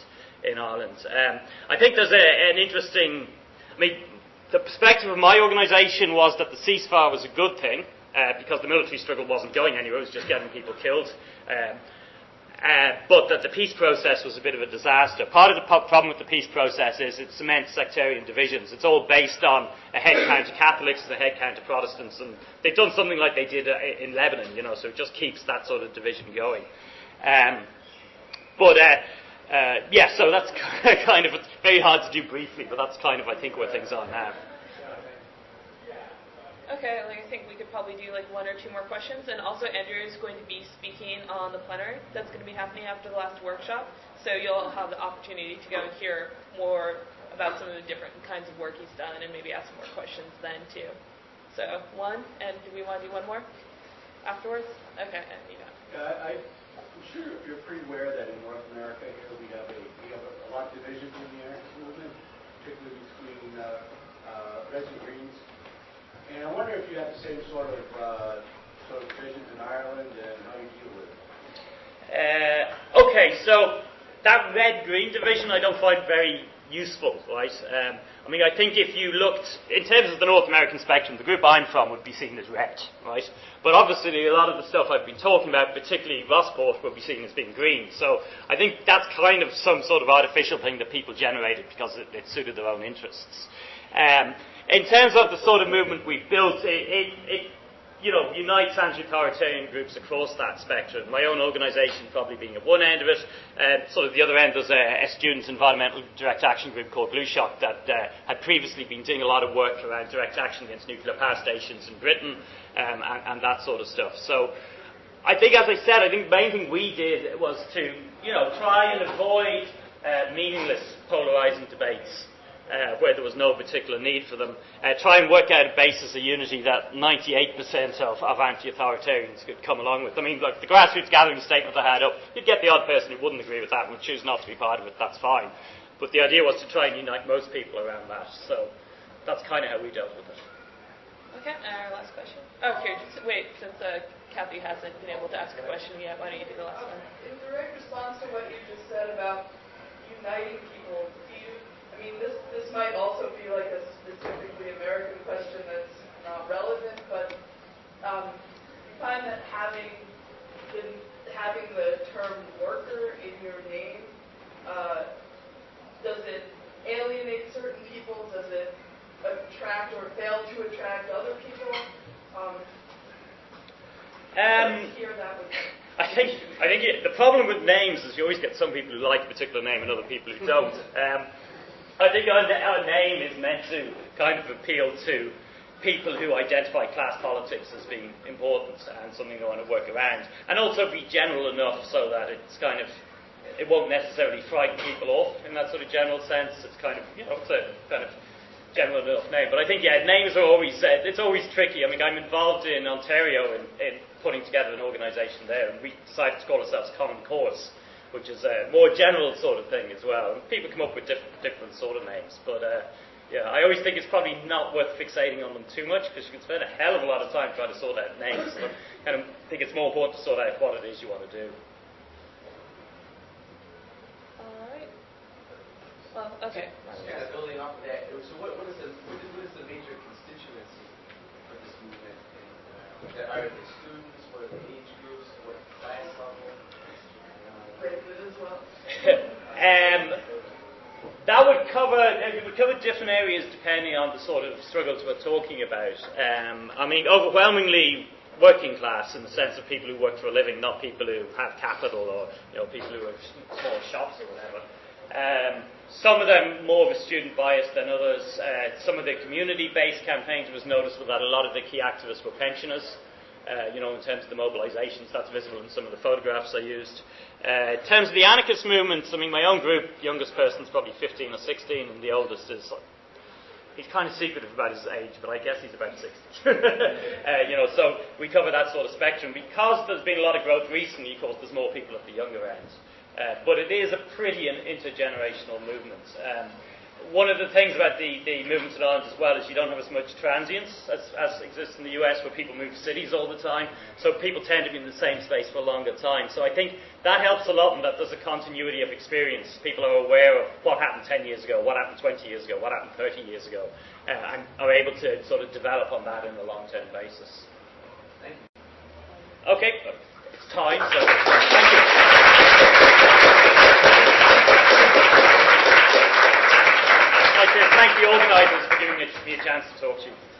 in Ireland. Um, I think there's a, an interesting, I mean, the perspective of my organisation was that the ceasefire was a good thing uh, because the military struggle wasn't going anywhere, it was just getting people killed. Um, uh, but that the peace process was a bit of a disaster. Part of the po- problem with the peace process is it cements sectarian divisions. It's all based on a head count of Catholics and a head count of Protestants, and they've done something like they did uh, in Lebanon, you know, so it just keeps that sort of division going. Um, but uh, yeah, so that's kind of it's very hard to do briefly, but that's kind of I think where things are now. Okay, like I think we could probably do like one or two more questions, and also Andrew is going to be speaking on the plenary that's going to be happening after the last workshop, so you'll have the opportunity to go and hear more about some of the different kinds of work he's done, and maybe ask more questions then too. So one, and do we want to do one more afterwards? Okay, and you know. Uh, I- Sure you're pretty aware that in North America here, we have a, we have a lot of divisions in the anarchist movement, particularly between uh, uh, Reds and Greens. And I wonder if you have the same sort of, uh, sort of divisions in Ireland and how you deal with it. Uh, okay, so that red-green division I don't find very useful, right? Um, I mean, I think if you looked, in terms of the North American spectrum, the group I'm from would be seen as red, right? But obviously a lot of the stuff I've been talking about, particularly Rossport, would be seen as being green. So I think that's kind of some sort of artificial thing that people generated because it, it suited their own interests. Um, in terms of the sort of movement we've built, it, it, it you know, unites anti-authoritarian groups across that spectrum. My own organisation probably being at one end of it. Uh, sort of the other end, there's a, a student environmental direct action group called Blue Shock that uh, had previously been doing a lot of work around direct action against nuclear power stations in Britain um, and, and that sort of stuff. So I think, as I said, I think the main thing we did was to, you know, try and avoid uh, meaningless polarising debates uh, where there was no particular need for them. Uh, try and work out a basis of unity that 98% of, of anti-authoritarians could come along with. I mean, like the grassroots gathering statement I had up, you'd get the odd person who wouldn't agree with that and would choose not to be part of it, that's fine. But the idea was to try and unite most people around that. So that's kind of how we dealt with it. Okay, our last question. Oh, here, just wait, since uh, Kathy hasn't been able to ask a question yet, why don't you do the last one? In direct response to what you just said about uniting people, do you, I mean, this, this might also be like a specifically American question that's not relevant, but um, you find that having been, having the term worker in your name, uh, does it alienate certain people? Does it attract or fail to attract other people? Um, Um, hear that with I think I think it, the problem with names is you always get some people who like a particular name and other people who don't. Um, I think our, name is meant to kind of appeal to people who identify class politics as being important and something they want to work around, and also be general enough so that it's kind of it won't necessarily frighten people off in that sort of general sense. It's kind of you know it's a kind of general enough name. But I think yeah, names are always uh, it's always tricky. I mean, I'm involved in Ontario in, in putting together an organisation there, and we decided to call ourselves Common Cause, which is a more general sort of thing as well. And people come up with different, different sort of names, but uh, yeah, I always think it's probably not worth fixating on them too much because you can spend a hell of a lot of time trying to sort out names. So I kind of think it's more important to sort out what it is you want to do. All right. Well, okay. Just kind of building off of that, so what, what is the, what is, what is the major constituency of this movement? And, uh, are the students, are the age groups, what class level? Uh, Races as well. um, that would cover it would cover different areas depending on the sort of struggles we're talking about. Um, I mean, overwhelmingly working class in the sense of people who work for a living, not people who have capital or you know people who have small shops or whatever. Um, some of them more of a student bias than others. Uh, some of the community-based campaigns was noticeable that a lot of the key activists were pensioners. Uh, you know, in terms of the mobilisations, that's visible in some of the photographs I used. Uh, in terms of the anarchist movements, I mean, my own group, youngest person's probably 15 or 16, and the oldest is he's kind of secretive about his age, but I guess he's about 60. uh, you know, so we cover that sort of spectrum. Because there's been a lot of growth recently, of course, there's more people at the younger end. Uh, but it is a pretty intergenerational movement. Um, one of the things about the, the movements in Ireland as well is you don't have as much transience as, as exists in the US where people move cities all the time. So people tend to be in the same space for a longer time. So I think that helps a lot in that there's a continuity of experience. People are aware of what happened 10 years ago, what happened 20 years ago, what happened 30 years ago, uh, and are able to sort of develop on that in a long-term basis. Thank you. Okay, it's time, so thank you. I'd like thank the organisers for giving me a chance to talk to you.